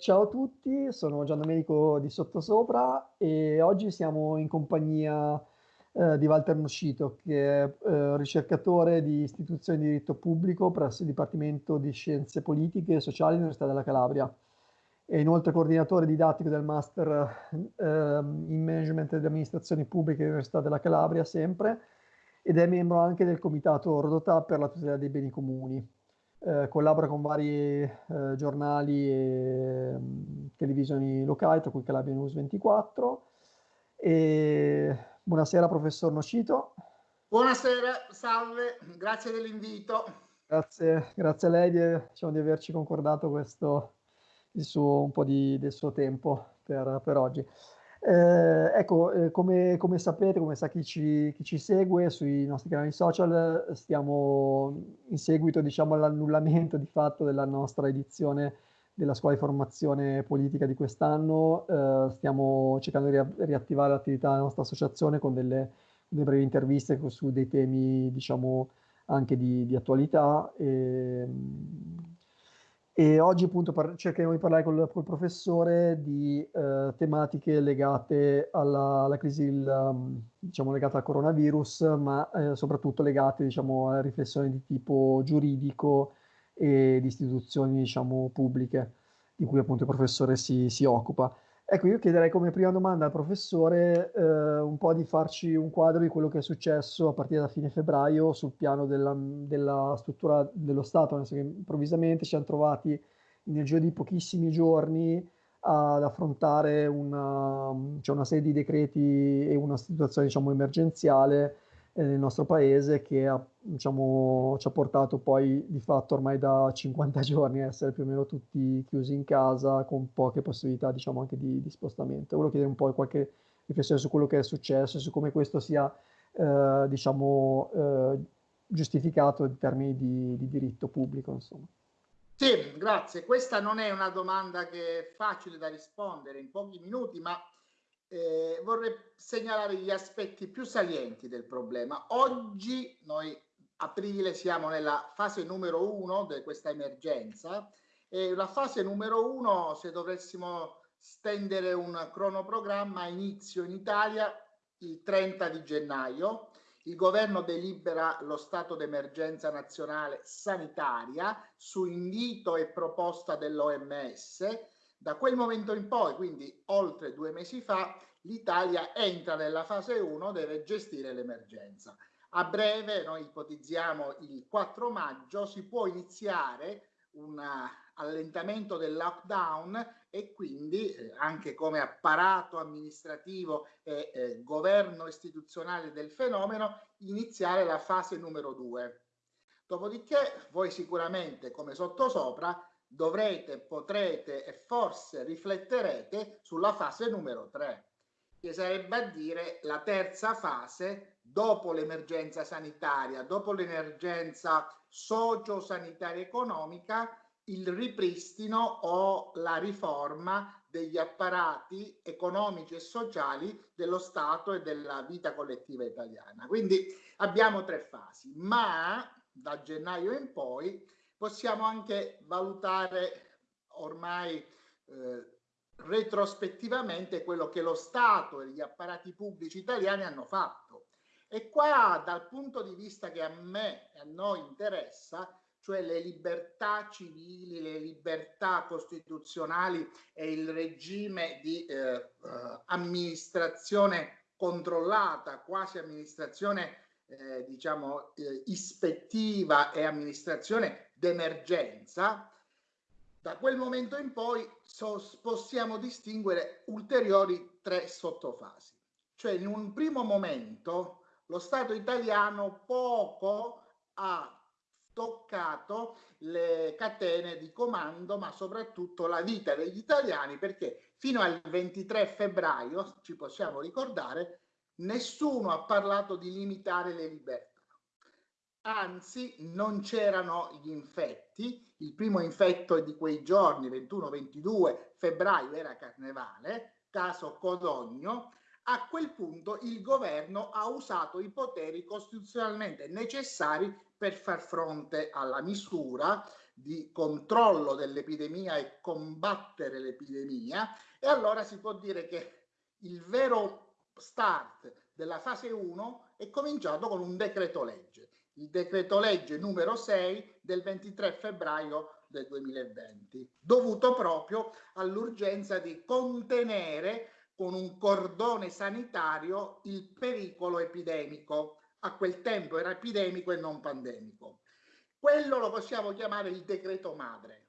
ciao a tutti, sono Gian Domenico di Sottosopra e oggi siamo in compagnia eh, di Walter Noscito, che è eh, ricercatore di istituzioni di diritto pubblico presso il Dipartimento di Scienze Politiche e Sociali dell'Università della Calabria. È inoltre coordinatore didattico del Master eh, in Management ed Amministrazioni Pubbliche dell'Università della Calabria, sempre, ed è membro anche del Comitato Rodotà per la tutela dei beni comuni eh, collabora con vari eh, giornali e mh, mm, televisioni locali, tra cui Calabria News 24. E... Buonasera, professor Nocito. Buonasera, salve, grazie dell'invito. Grazie, grazie a lei di, diciamo, di averci concordato questo, il suo, un po' di, del suo tempo per, per oggi. Eh, ecco, eh, come, come, sapete, come sa chi ci, chi ci, segue sui nostri canali social, stiamo in seguito diciamo, all'annullamento di fatto della nostra edizione della scuola di formazione politica di quest'anno. Eh, stiamo cercando di riattivare l'attività della nostra associazione con delle, delle brevi interviste su dei temi, diciamo, anche di, di attualità. E, e oggi appunto par- cercheremo di parlare col, col professore di eh, tematiche legate alla, alla crisi, il, um, diciamo legate al coronavirus, ma eh, soprattutto legate diciamo, a riflessioni di tipo giuridico e di istituzioni diciamo, pubbliche, di cui appunto il professore si, si occupa. Ecco, io chiederei come prima domanda al professore eh, un po' di farci un quadro di quello che è successo a partire da fine febbraio sul piano della, della struttura dello Stato, nel senso che improvvisamente ci siamo trovati nel giro di pochissimi giorni ad affrontare una, cioè una serie di decreti e una situazione diciamo, emergenziale eh, nel nostro paese che ha, diciamo, ci ha portato poi di fatto ormai da 50 giorni a essere più o meno tutti chiusi in casa con poche possibilità diciamo anche di, di spostamento. Volevo chiedere un po' qualche riflessione su quello che è successo e su come questo sia eh, diciamo eh, giustificato in termini di, di diritto pubblico insomma. Sì, grazie. Questa non è una domanda che è facile da rispondere in pochi minuti, ma eh, vorrei segnalare gli aspetti più salienti del problema. Oggi noi aprile siamo nella fase numero uno di questa emergenza e la fase numero uno, se dovessimo stendere un cronoprogramma, inizio in Italia il 30 di gennaio. Il governo delibera lo stato d'emergenza nazionale sanitaria su invito e proposta dell'OMS da quel momento in poi, quindi oltre due mesi fa, l'Italia entra nella fase 1, deve gestire l'emergenza. A breve, noi ipotizziamo il 4 maggio, si può iniziare un allentamento del lockdown e quindi eh, anche come apparato amministrativo e eh, governo istituzionale del fenomeno iniziare la fase numero 2. Dopodiché voi sicuramente come sottosopra dovrete, potrete e forse rifletterete sulla fase numero 3, che sarebbe a dire la terza fase dopo l'emergenza sanitaria, dopo l'emergenza socio-sanitaria economica, il ripristino o la riforma degli apparati economici e sociali dello Stato e della vita collettiva italiana. Quindi abbiamo tre fasi, ma da gennaio in poi possiamo anche valutare ormai eh, retrospettivamente quello che lo Stato e gli apparati pubblici italiani hanno fatto. E qua dal punto di vista che a me e a noi interessa, cioè le libertà civili, le libertà costituzionali e il regime di eh, eh, amministrazione controllata, quasi amministrazione eh, diciamo eh, ispettiva e amministrazione d'emergenza, da quel momento in poi so, possiamo distinguere ulteriori tre sottofasi. Cioè in un primo momento lo Stato italiano poco ha toccato le catene di comando, ma soprattutto la vita degli italiani, perché fino al 23 febbraio, ci possiamo ricordare, nessuno ha parlato di limitare le libertà anzi non c'erano gli infetti, il primo infetto di quei giorni, 21-22 febbraio, era carnevale, caso Codogno, a quel punto il governo ha usato i poteri costituzionalmente necessari per far fronte alla misura di controllo dell'epidemia e combattere l'epidemia. E allora si può dire che il vero start della fase 1 è cominciato con un decreto legge, il decreto legge numero 6 del 23 febbraio del 2020, dovuto proprio all'urgenza di contenere con un cordone sanitario il pericolo epidemico. A quel tempo era epidemico e non pandemico. Quello lo possiamo chiamare il decreto madre.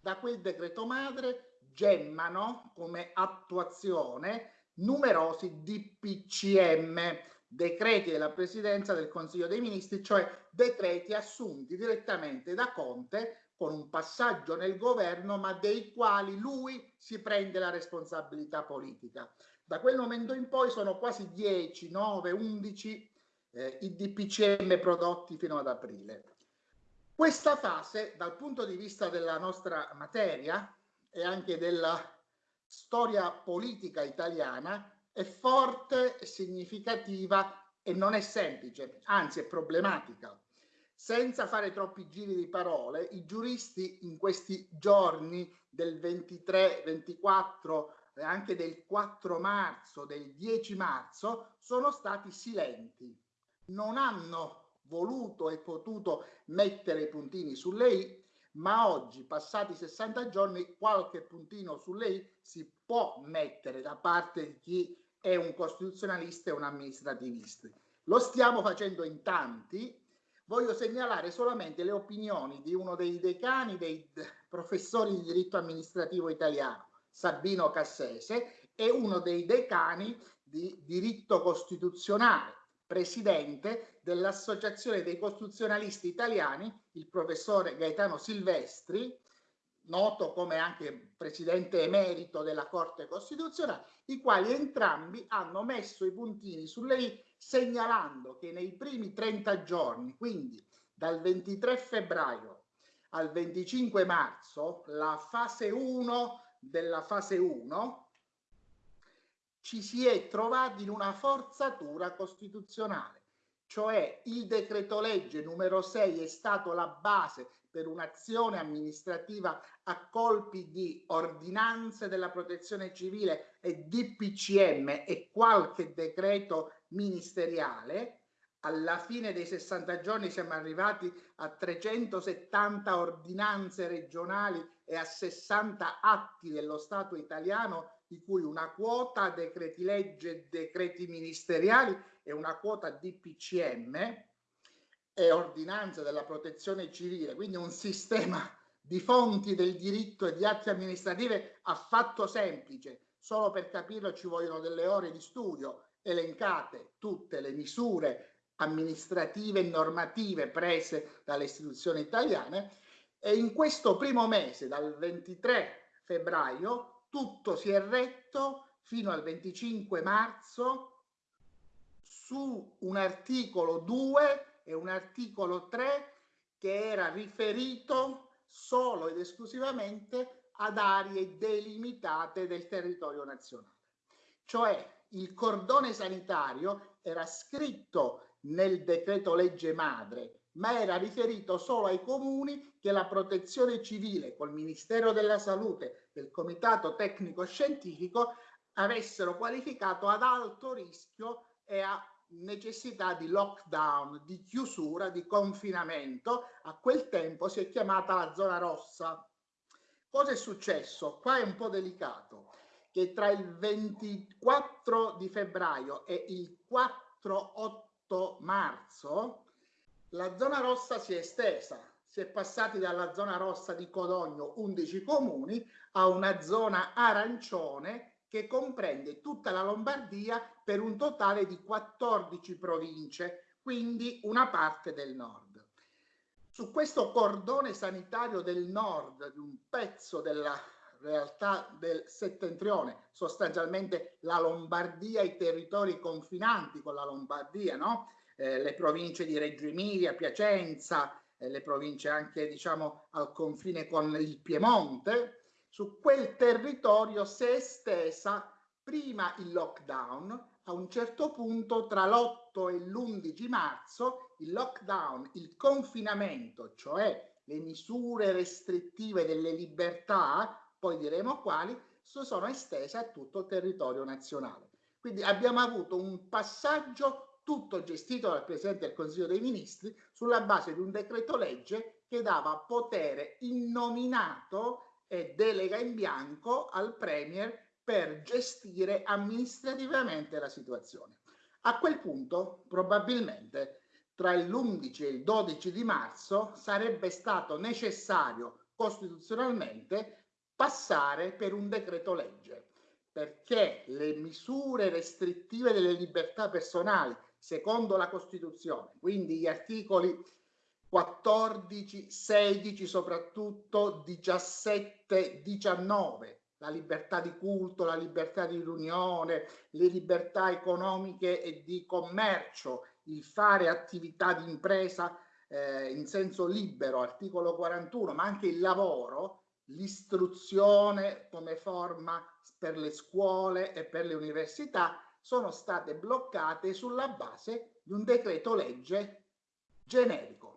Da quel decreto madre gemmano come attuazione numerosi DPCM, decreti della Presidenza del Consiglio dei Ministri, cioè decreti assunti direttamente da Conte con un passaggio nel governo, ma dei quali lui si prende la responsabilità politica. Da quel momento in poi sono quasi 10, 9, 11 eh, i DPCM prodotti fino ad aprile. Questa fase, dal punto di vista della nostra materia e anche della storia politica italiana, è forte, significativa e non è semplice, anzi è problematica. Senza fare troppi giri di parole, i giuristi in questi giorni del 23, 24 e anche del 4 marzo, del 10 marzo, sono stati silenti. Non hanno voluto e potuto mettere i puntini sulle i, ma oggi, passati 60 giorni, qualche puntino sulle i si può mettere da parte di chi è un costituzionalista e un amministrativista. Lo stiamo facendo in tanti. Voglio segnalare solamente le opinioni di uno dei decani dei professori di diritto amministrativo italiano, Sabino Cassese, e uno dei decani di diritto costituzionale, presidente dell'Associazione dei Costituzionalisti Italiani, il professore Gaetano Silvestri, noto come anche presidente emerito della Corte Costituzionale, i quali entrambi hanno messo i puntini sulle i segnalando che nei primi 30 giorni, quindi dal 23 febbraio al 25 marzo, la fase 1 della fase 1 ci si è trovati in una forzatura costituzionale, cioè il decreto legge numero 6 è stato la base per un'azione amministrativa a colpi di ordinanze della protezione civile e DPCM e qualche decreto ministeriale. Alla fine dei 60 giorni siamo arrivati a 370 ordinanze regionali e a 60 atti dello Stato italiano di cui una quota decreti legge, decreti ministeriali e una quota DPCM e ordinanza della protezione civile, quindi un sistema di fonti del diritto e di atti amministrativi affatto semplice. Solo per capirlo ci vogliono delle ore di studio elencate tutte le misure amministrative e normative prese dalle istituzioni italiane e in questo primo mese, dal 23 febbraio, tutto si è retto fino al 25 marzo su un articolo 2 e un articolo 3 che era riferito solo ed esclusivamente ad aree delimitate del territorio nazionale. Cioè il cordone sanitario era scritto nel decreto legge madre, ma era riferito solo ai comuni che la protezione civile col Ministero della Salute del Comitato Tecnico Scientifico avessero qualificato ad alto rischio e a necessità di lockdown, di chiusura, di confinamento. A quel tempo si è chiamata la zona rossa. Cosa è successo? Qua è un po' delicato, che tra il 24 di febbraio e il 4-8 marzo la zona rossa si è estesa si è passati dalla zona rossa di Codogno, 11 comuni, a una zona arancione che comprende tutta la Lombardia per un totale di 14 province, quindi una parte del nord. Su questo cordone sanitario del nord, di un pezzo della realtà del settentrione, sostanzialmente la Lombardia, i territori confinanti con la Lombardia, no? eh, le province di Reggio Emilia, Piacenza, eh, le province anche diciamo al confine con il Piemonte, su quel territorio si è estesa prima il lockdown, a un certo punto tra l'8 e l'11 marzo il lockdown, il confinamento, cioè le misure restrittive delle libertà, poi diremo quali, sono estese a tutto il territorio nazionale. Quindi abbiamo avuto un passaggio tutto gestito dal Presidente del Consiglio dei Ministri sulla base di un decreto legge che dava potere innominato e delega in bianco al Premier per gestire amministrativamente la situazione. A quel punto, probabilmente, tra l'11 e il 12 di marzo sarebbe stato necessario costituzionalmente passare per un decreto legge, perché le misure restrittive delle libertà personali, secondo la Costituzione, quindi gli articoli 14, 16, soprattutto 17, 19, la libertà di culto, la libertà di riunione, le libertà economiche e di commercio, il fare attività di impresa eh, in senso libero, articolo 41, ma anche il lavoro, l'istruzione come forma per le scuole e per le università sono state bloccate sulla base di un decreto legge generico.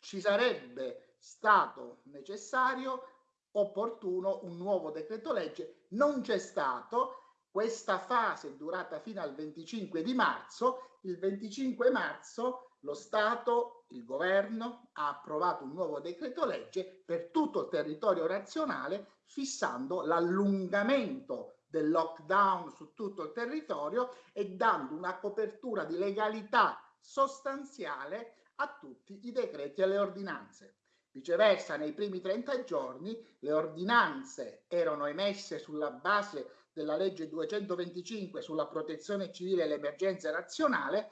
Ci sarebbe stato necessario, opportuno, un nuovo decreto legge, non c'è stato, questa fase è durata fino al 25 di marzo, il 25 marzo lo Stato, il governo, ha approvato un nuovo decreto legge per tutto il territorio nazionale fissando l'allungamento del lockdown su tutto il territorio e dando una copertura di legalità sostanziale a tutti i decreti e le ordinanze. Viceversa, nei primi 30 giorni le ordinanze erano emesse sulla base della legge 225 sulla protezione civile e l'emergenza nazionale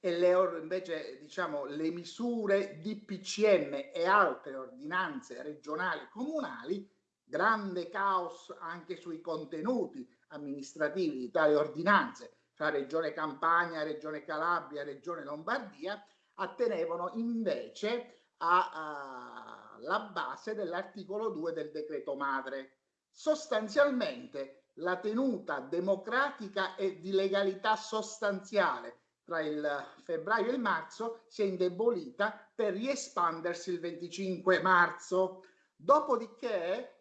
e le, invece diciamo, le misure di PCM e altre ordinanze regionali comunali, grande caos anche sui contenuti amministrativi di tali ordinanze, tra Regione Campania, Regione Calabria, Regione Lombardia, attenevano invece alla base dell'articolo 2 del decreto madre. Sostanzialmente la tenuta democratica e di legalità sostanziale tra il febbraio e il marzo si è indebolita per riespandersi il 25 marzo. Dopodiché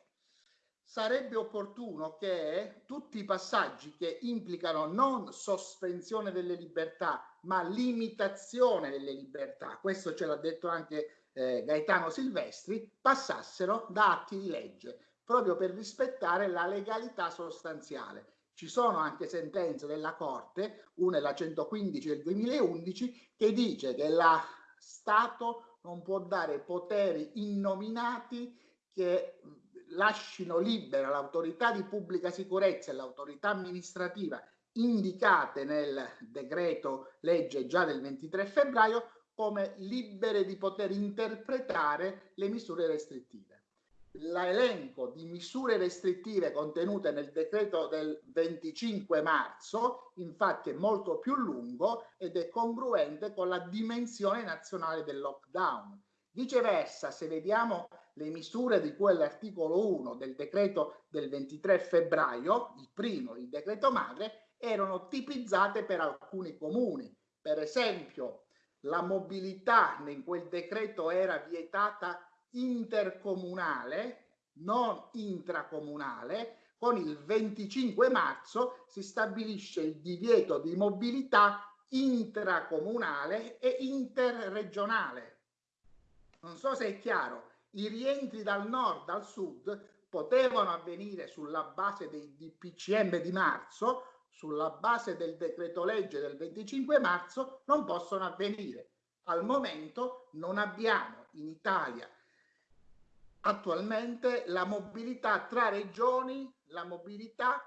sarebbe opportuno che tutti i passaggi che implicano non sospensione delle libertà, ma limitazione delle libertà, questo ce l'ha detto anche eh, Gaetano Silvestri, passassero da atti di legge proprio per rispettare la legalità sostanziale. Ci sono anche sentenze della Corte, una è la 115 del 2011, che dice che lo Stato non può dare poteri innominati che lasciano libera l'autorità di pubblica sicurezza e l'autorità amministrativa indicate nel decreto legge già del 23 febbraio come libere di poter interpretare le misure restrittive l'elenco di misure restrittive contenute nel decreto del 25 marzo, infatti è molto più lungo ed è congruente con la dimensione nazionale del lockdown. Viceversa, se vediamo le misure di cui l'articolo 1 del decreto del 23 febbraio, il primo, il decreto madre, erano tipizzate per alcuni comuni. Per esempio, la mobilità in quel decreto era vietata intercomunale, non intracomunale, con il 25 marzo si stabilisce il divieto di mobilità intracomunale e interregionale. Non so se è chiaro, i rientri dal nord al sud potevano avvenire sulla base dei DPCM di marzo, sulla base del decreto legge del 25 marzo, non possono avvenire. Al momento non abbiamo in Italia attualmente la mobilità tra regioni, la mobilità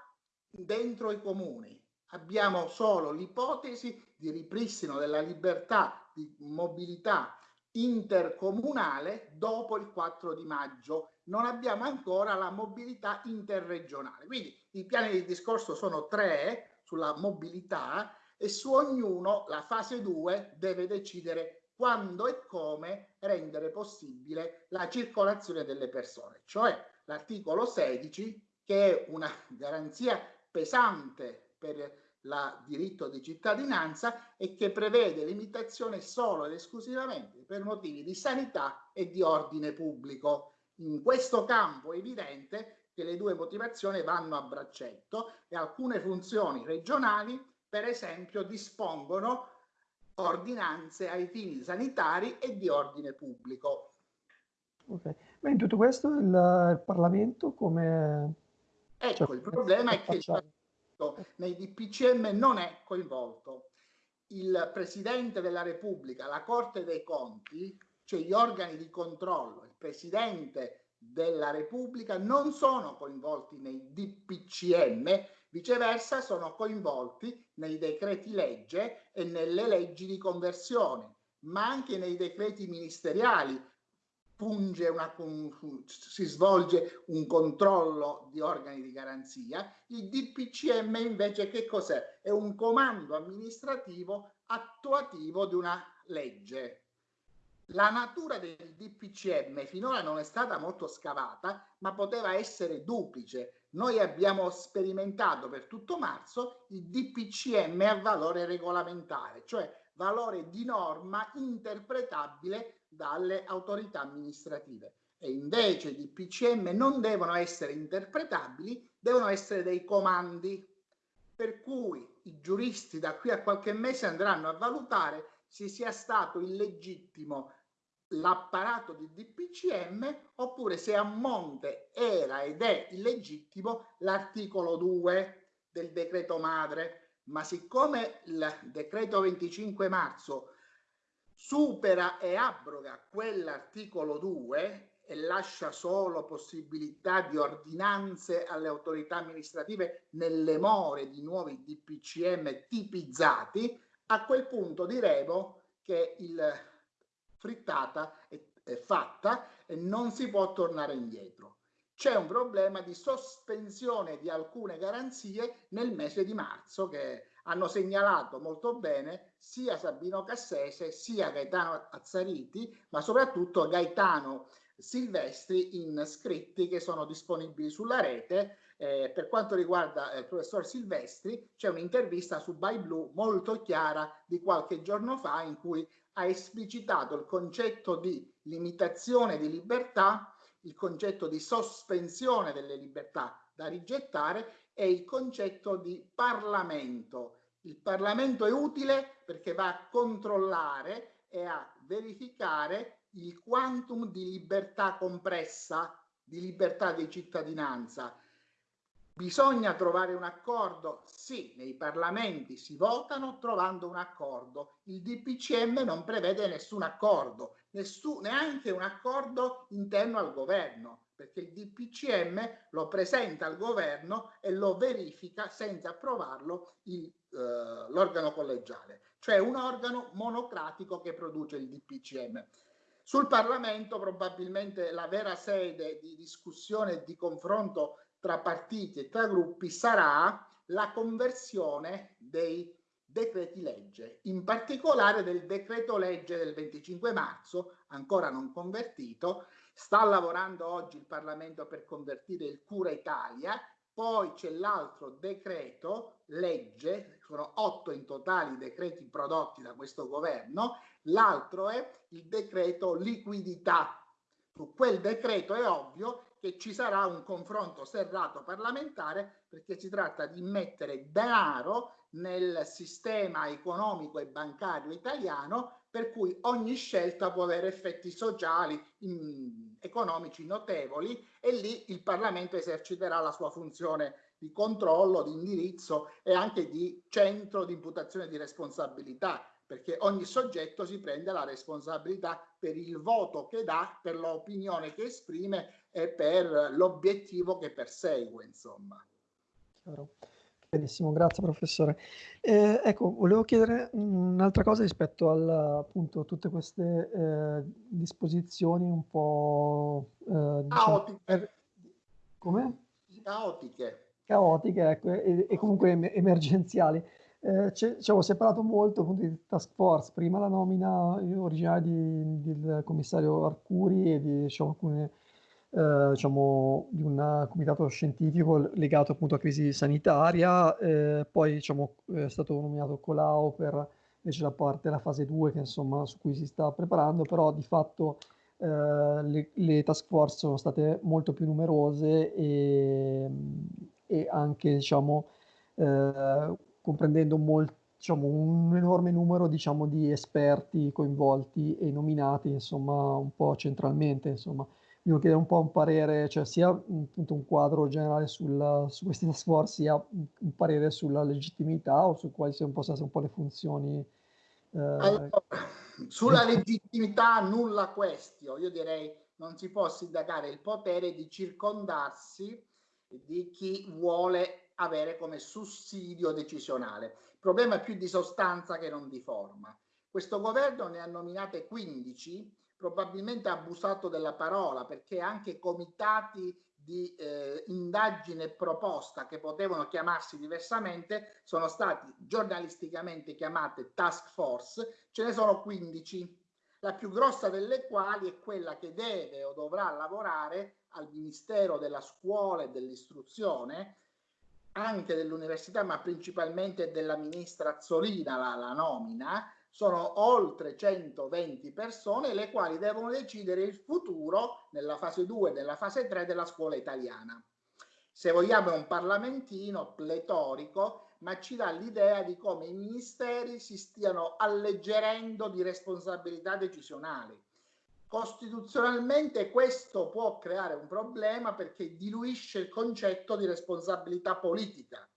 dentro i comuni. Abbiamo solo l'ipotesi di ripristino della libertà di mobilità intercomunale dopo il 4 di maggio. Non abbiamo ancora la mobilità interregionale. Quindi i piani di discorso sono tre sulla mobilità e su ognuno la fase 2 deve decidere quando e come rendere possibile la circolazione delle persone, cioè l'articolo 16 che è una garanzia pesante per la diritto di cittadinanza e che prevede limitazione solo ed esclusivamente per motivi di sanità e di ordine pubblico. In questo campo è evidente che le due motivazioni vanno a braccetto e alcune funzioni regionali, per esempio, dispongono ordinanze ai fini sanitari e di ordine pubblico. Ok, ma in tutto questo il, il Parlamento come... Ecco, cioè, il problema è che Parlamento nei DPCM non è coinvolto. Il Presidente della Repubblica, la Corte dei Conti, cioè gli organi di controllo, il Presidente della Repubblica non sono coinvolti nei DPCM, viceversa sono coinvolti nei decreti legge e nelle leggi di conversione, ma anche nei decreti ministeriali una, si svolge un controllo di organi di garanzia. Il DPCM invece che cos'è? È un comando amministrativo attuativo di una legge. La natura del DPCM finora non è stata molto scavata, ma poteva essere duplice. Noi abbiamo sperimentato per tutto marzo il DPCM a valore regolamentare, cioè valore di norma interpretabile dalle autorità amministrative. E invece i DPCM non devono essere interpretabili, devono essere dei comandi, per cui i giuristi da qui a qualche mese andranno a valutare se sia stato illegittimo l'apparato di DPCM oppure se a monte era ed è illegittimo l'articolo 2 del decreto madre. Ma siccome il decreto 25 marzo supera e abroga quell'articolo 2 e lascia solo possibilità di ordinanze alle autorità amministrative nelle more di nuovi DPCM tipizzati, a quel punto diremo che il frittata è, è fatta e non si può tornare indietro. C'è un problema di sospensione di alcune garanzie nel mese di marzo che hanno segnalato molto bene sia Sabino Cassese sia Gaetano Azzariti, ma soprattutto Gaetano Silvestri in scritti che sono disponibili sulla rete. Eh, per quanto riguarda il professor Silvestri, c'è un'intervista su By Blue molto chiara di qualche giorno fa in cui ha esplicitato il concetto di limitazione di libertà, il concetto di sospensione delle libertà da rigettare e il concetto di Parlamento. Il Parlamento è utile perché va a controllare e a verificare il quantum di libertà compressa, di libertà di cittadinanza Bisogna trovare un accordo? Sì, nei parlamenti si votano trovando un accordo. Il DPCM non prevede nessun accordo, nessun, neanche un accordo interno al governo, perché il DPCM lo presenta al governo e lo verifica senza approvarlo eh, l'organo collegiale, cioè un organo monocratico che produce il DPCM. Sul Parlamento probabilmente la vera sede di discussione e di confronto tra partiti e tra gruppi sarà la conversione dei decreti legge, in particolare del decreto legge del 25 marzo, ancora non convertito, sta lavorando oggi il Parlamento per convertire il Cura Italia, poi c'è l'altro decreto legge, sono otto in totale i decreti prodotti da questo governo, l'altro è il decreto liquidità. Su quel decreto è ovvio che ci sarà un confronto serrato parlamentare perché si tratta di mettere denaro nel sistema economico e bancario italiano per cui ogni scelta può avere effetti sociali, in, economici notevoli e lì il Parlamento eserciterà la sua funzione di controllo, di indirizzo e anche di centro di imputazione di responsabilità perché ogni soggetto si prende la responsabilità per il voto che dà, per l'opinione che esprime e per l'obiettivo che persegue, insomma. Chiaro. Benissimo, grazie professore. Eh, ecco, volevo chiedere un'altra cosa rispetto a appunto tutte queste eh, disposizioni un po' eh, diciamo, per... come? Caotiche. Caotiche, ecco, e, e comunque em emergenziali. Eh, si è parlato molto appunto di task force, prima la nomina originale di, del commissario Arcuri e di diciamo, alcune eh, diciamo, di un comitato scientifico legato appunto a crisi sanitaria, eh, poi diciamo, è stato nominato Colau per invece la parte, la fase 2 che, insomma, su cui si sta preparando, però di fatto eh, le, le, task force sono state molto più numerose e, e anche diciamo, eh, comprendendo molto diciamo, un enorme numero diciamo, di esperti coinvolti e nominati insomma, un po' centralmente. Insomma. Io chiedere un po' un parere, cioè sia appunto, un quadro generale sul, su questi task force, sia un parere sulla legittimità o su quali possono essere un po' le funzioni. Eh... Allora, sulla legittimità nulla questio, io direi non si può sindacare il potere di circondarsi di chi vuole avere come sussidio decisionale. Il problema è più di sostanza che non di forma. Questo governo ne ha nominate 15, probabilmente ha abusato della parola perché anche comitati di eh, indagine proposta che potevano chiamarsi diversamente sono stati giornalisticamente chiamate task force, ce ne sono 15, la più grossa delle quali è quella che deve o dovrà lavorare al Ministero della Scuola e dell'Istruzione, anche dell'Università, ma principalmente della ministra Azzolina, la, la nomina, sono oltre 120 persone le quali devono decidere il futuro nella fase 2 e nella fase 3 della scuola italiana. Se vogliamo è un parlamentino pletorico, ma ci dà l'idea di come i ministeri si stiano alleggerendo di responsabilità decisionali. Costituzionalmente questo può creare un problema perché diluisce il concetto di responsabilità politica,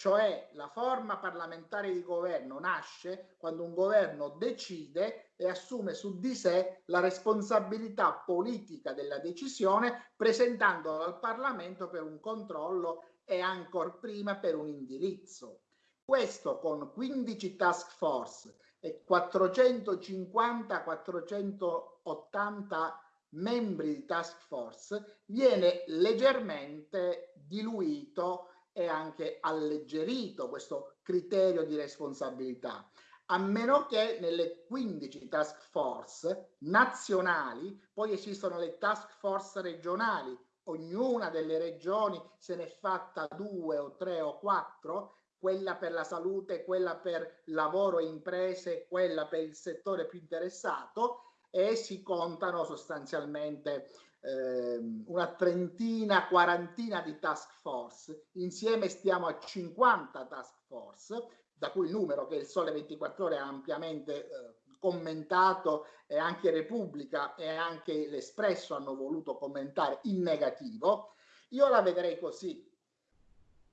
cioè la forma parlamentare di governo nasce quando un governo decide e assume su di sé la responsabilità politica della decisione presentandola al Parlamento per un controllo e ancor prima per un indirizzo. Questo con 15 task force e 450-480 membri di task force viene leggermente diluito e anche alleggerito questo criterio di responsabilità a meno che nelle 15 task force nazionali poi esistono le task force regionali. Ognuna delle regioni se ne è fatta due o tre o quattro quella per la salute, quella per lavoro e imprese, quella per il settore più interessato e si contano sostanzialmente eh, una trentina, quarantina di task force. Insieme stiamo a 50 task force, da cui il numero che il Sole 24 Ore ha ampiamente eh, commentato e anche Repubblica e anche l'Espresso hanno voluto commentare in negativo. Io la vedrei così,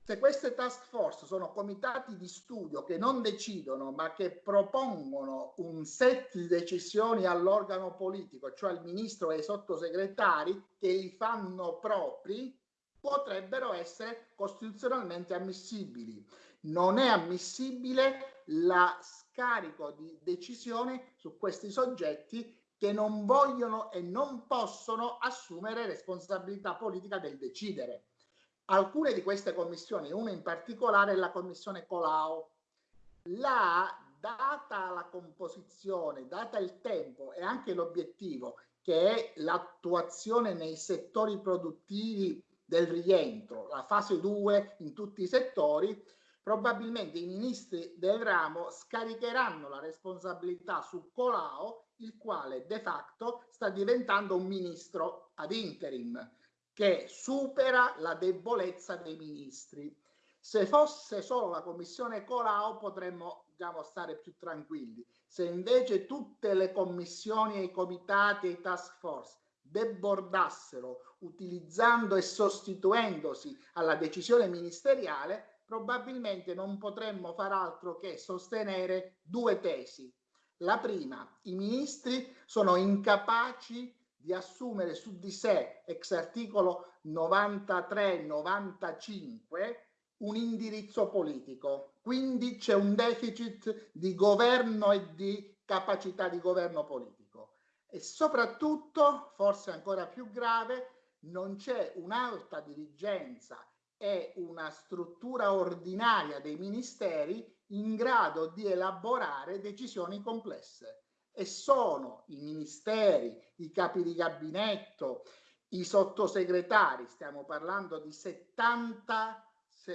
se queste task force sono comitati di studio che non decidono ma che propongono un set di decisioni all'organo politico, cioè al ministro e ai sottosegretari che li fanno propri, potrebbero essere costituzionalmente ammissibili. Non è ammissibile la scarico di decisione su questi soggetti che non vogliono e non possono assumere responsabilità politica del decidere alcune di queste commissioni, una in particolare è la commissione Colau, là, data la composizione, data il tempo e anche l'obiettivo che è l'attuazione nei settori produttivi del rientro, la fase 2 in tutti i settori, probabilmente i ministri del ramo scaricheranno la responsabilità su Colau, il quale de facto sta diventando un ministro ad interim che supera la debolezza dei ministri. Se fosse solo la commissione Colau potremmo diciamo, stare più tranquilli. Se invece tutte le commissioni e i comitati e i task force debordassero utilizzando e sostituendosi alla decisione ministeriale, probabilmente non potremmo far altro che sostenere due tesi. La prima, i ministri sono incapaci di assumere su di sé, ex articolo 93-95, un indirizzo politico. Quindi c'è un deficit di governo e di capacità di governo politico. E soprattutto, forse ancora più grave, non c'è un'alta dirigenza e una struttura ordinaria dei ministeri in grado di elaborare decisioni complesse e sono i ministeri, i capi di gabinetto, i sottosegretari, stiamo parlando di 70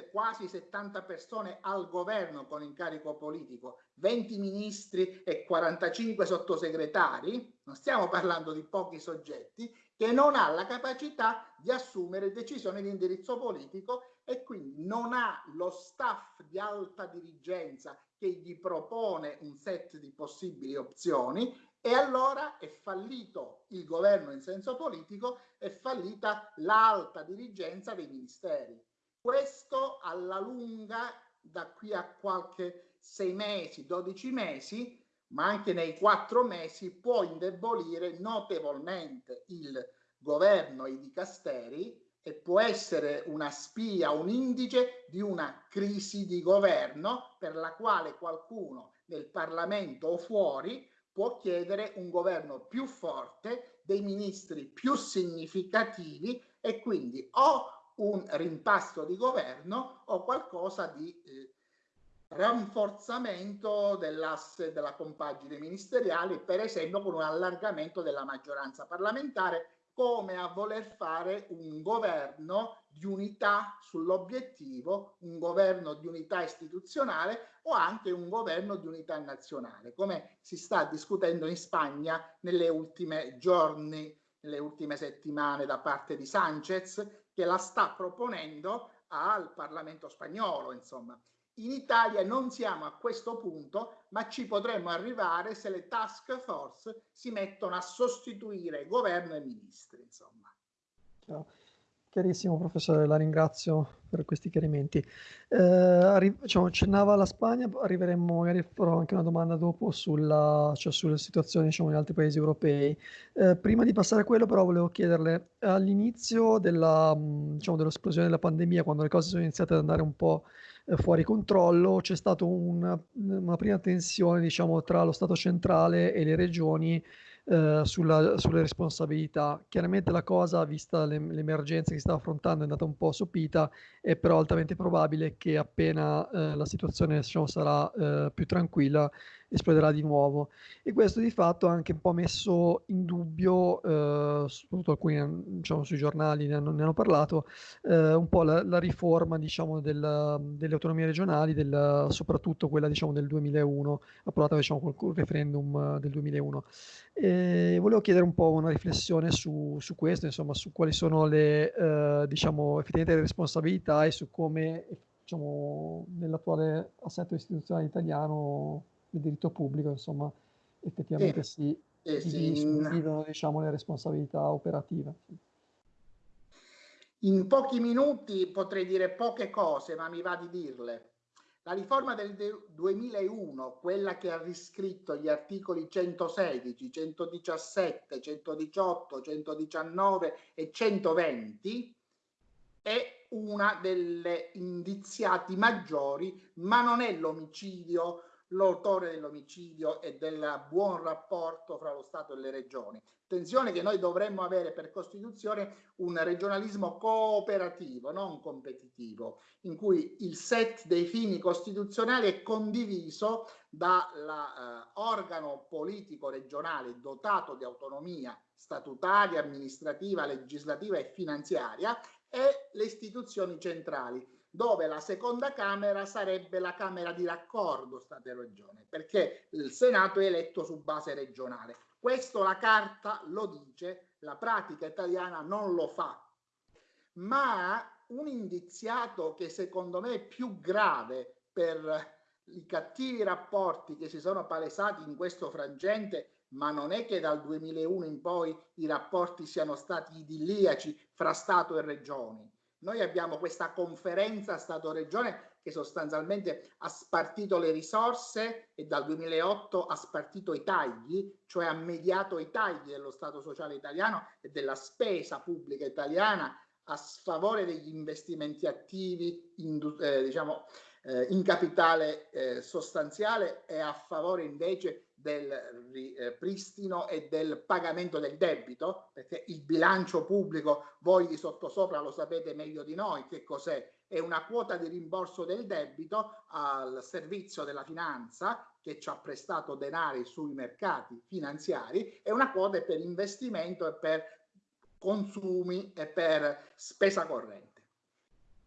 quasi 70 persone al governo con incarico politico, 20 ministri e 45 sottosegretari, non stiamo parlando di pochi soggetti, che non ha la capacità di assumere decisioni di indirizzo politico e quindi non ha lo staff di alta dirigenza che gli propone un set di possibili opzioni e allora è fallito il governo in senso politico, è fallita l'alta dirigenza dei ministeri. Questo alla lunga, da qui a qualche sei mesi, 12 mesi, ma anche nei quattro mesi, può indebolire notevolmente il governo e i dicasteri e può essere una spia, un indice di una crisi di governo per la quale qualcuno nel Parlamento o fuori può chiedere un governo più forte, dei ministri più significativi e quindi o un rimpasto di governo o qualcosa di eh, rafforzamento dell'asse della compagine ministeriale, per esempio con un allargamento della maggioranza parlamentare, come a voler fare un governo di unità sull'obiettivo, un governo di unità istituzionale o anche un governo di unità nazionale, come si sta discutendo in Spagna nelle ultime giorni, nelle ultime settimane da parte di Sanchez, che la sta proponendo al Parlamento spagnolo, insomma. In Italia non siamo a questo punto, ma ci potremmo arrivare se le task force si mettono a sostituire governo e ministri, insomma. Ciao. Chiarissimo, professore, la ringrazio per questi chiarimenti. Eh, diciamo, accennava la Spagna, arriveremo, magari farò anche una domanda dopo sulla, cioè sulla situazione diciamo, in altri paesi europei. Eh, prima di passare a quello, però, volevo chiederle, all'inizio della, diciamo, dell'esplosione della pandemia, quando le cose sono iniziate ad andare un po' eh, fuori controllo, c'è stata una, una prima tensione diciamo, tra lo Stato centrale e le regioni eh, sulla, sulle responsabilità. Chiaramente la cosa, vista le, l'emergenza che si sta affrontando, è andata un po' sopita, è però altamente probabile che appena eh, la situazione diciamo, sarà eh, più tranquilla, esploderà di nuovo. E questo di fatto ha anche un po' messo in dubbio, eh, soprattutto alcuni diciamo, sui giornali ne hanno, ne hanno parlato, eh, un po' la, la riforma diciamo, del, delle autonomie regionali, del, soprattutto quella diciamo, del 2001, approvata diciamo, col referendum del 2001. E volevo chiedere un po' una riflessione su, su questo, insomma, su quali sono le, eh, diciamo, effettivamente le responsabilità e su come, diciamo, nell'attuale assetto istituzionale italiano il diritto pubblico, insomma, effettivamente sì, si, si dividono, sì. diciamo, le responsabilità operative. In pochi minuti potrei dire poche cose, ma mi va di dirle. La riforma del 2001, quella che ha riscritto gli articoli 116, 117, 118, 119 e 120, è una delle indiziati maggiori, ma non è l'omicidio l'autore dell'omicidio e del buon rapporto fra lo Stato e le regioni. Attenzione che noi dovremmo avere per Costituzione un regionalismo cooperativo, non competitivo, in cui il set dei fini costituzionali è condiviso dall'organo eh, politico regionale dotato di autonomia statutaria, amministrativa, legislativa e finanziaria e le istituzioni centrali dove la seconda Camera sarebbe la Camera di raccordo Stato-Regione, perché il Senato è eletto su base regionale. Questo la carta lo dice, la pratica italiana non lo fa. Ma un indiziato che secondo me è più grave per i cattivi rapporti che si sono palesati in questo frangente, ma non è che dal 2001 in poi i rapporti siano stati idilliaci fra Stato e regioni noi abbiamo questa conferenza Stato-Regione che sostanzialmente ha spartito le risorse e dal 2008 ha spartito i tagli, cioè ha mediato i tagli dello Stato sociale italiano e della spesa pubblica italiana a sfavore degli investimenti attivi in, eh, diciamo, eh, in capitale eh, sostanziale e a favore invece del ripristino e del pagamento del debito, perché il bilancio pubblico, voi di sottosopra lo sapete meglio di noi che cos'è, è una quota di rimborso del debito al servizio della finanza che ci ha prestato denari sui mercati finanziari e una quota per investimento e per consumi e per spesa corrente.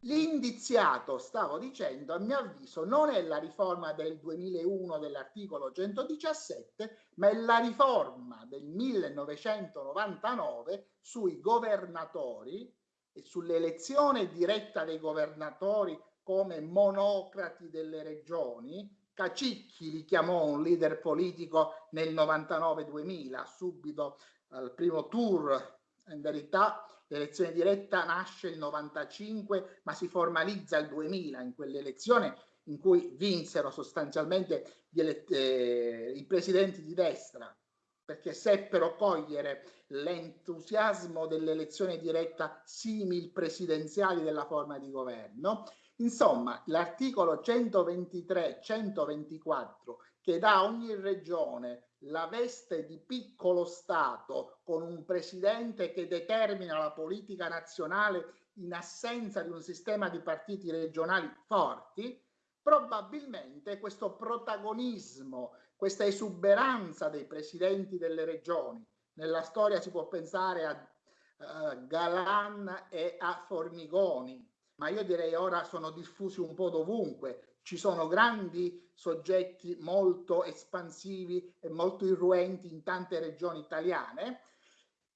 L'indiziato, stavo dicendo, a mio avviso non è la riforma del 2001 dell'articolo 117, ma è la riforma del 1999 sui governatori e sull'elezione diretta dei governatori come monocrati delle regioni. Cacicchi li chiamò un leader politico nel 99-2000, subito al primo tour. In verità l'elezione diretta nasce il 95 ma si formalizza il 2000 in quell'elezione in cui vinsero sostanzialmente eh, i presidenti di destra perché seppero cogliere l'entusiasmo dell'elezione diretta simil presidenziali della forma di governo. Insomma, l'articolo 123-124 che dà a ogni regione la veste di piccolo Stato con un presidente che determina la politica nazionale in assenza di un sistema di partiti regionali forti, probabilmente questo protagonismo, questa esuberanza dei presidenti delle regioni, nella storia si può pensare a uh, Galan e a Formigoni, ma io direi ora sono diffusi un po' dovunque, ci sono grandi soggetti molto espansivi e molto irruenti in tante regioni italiane.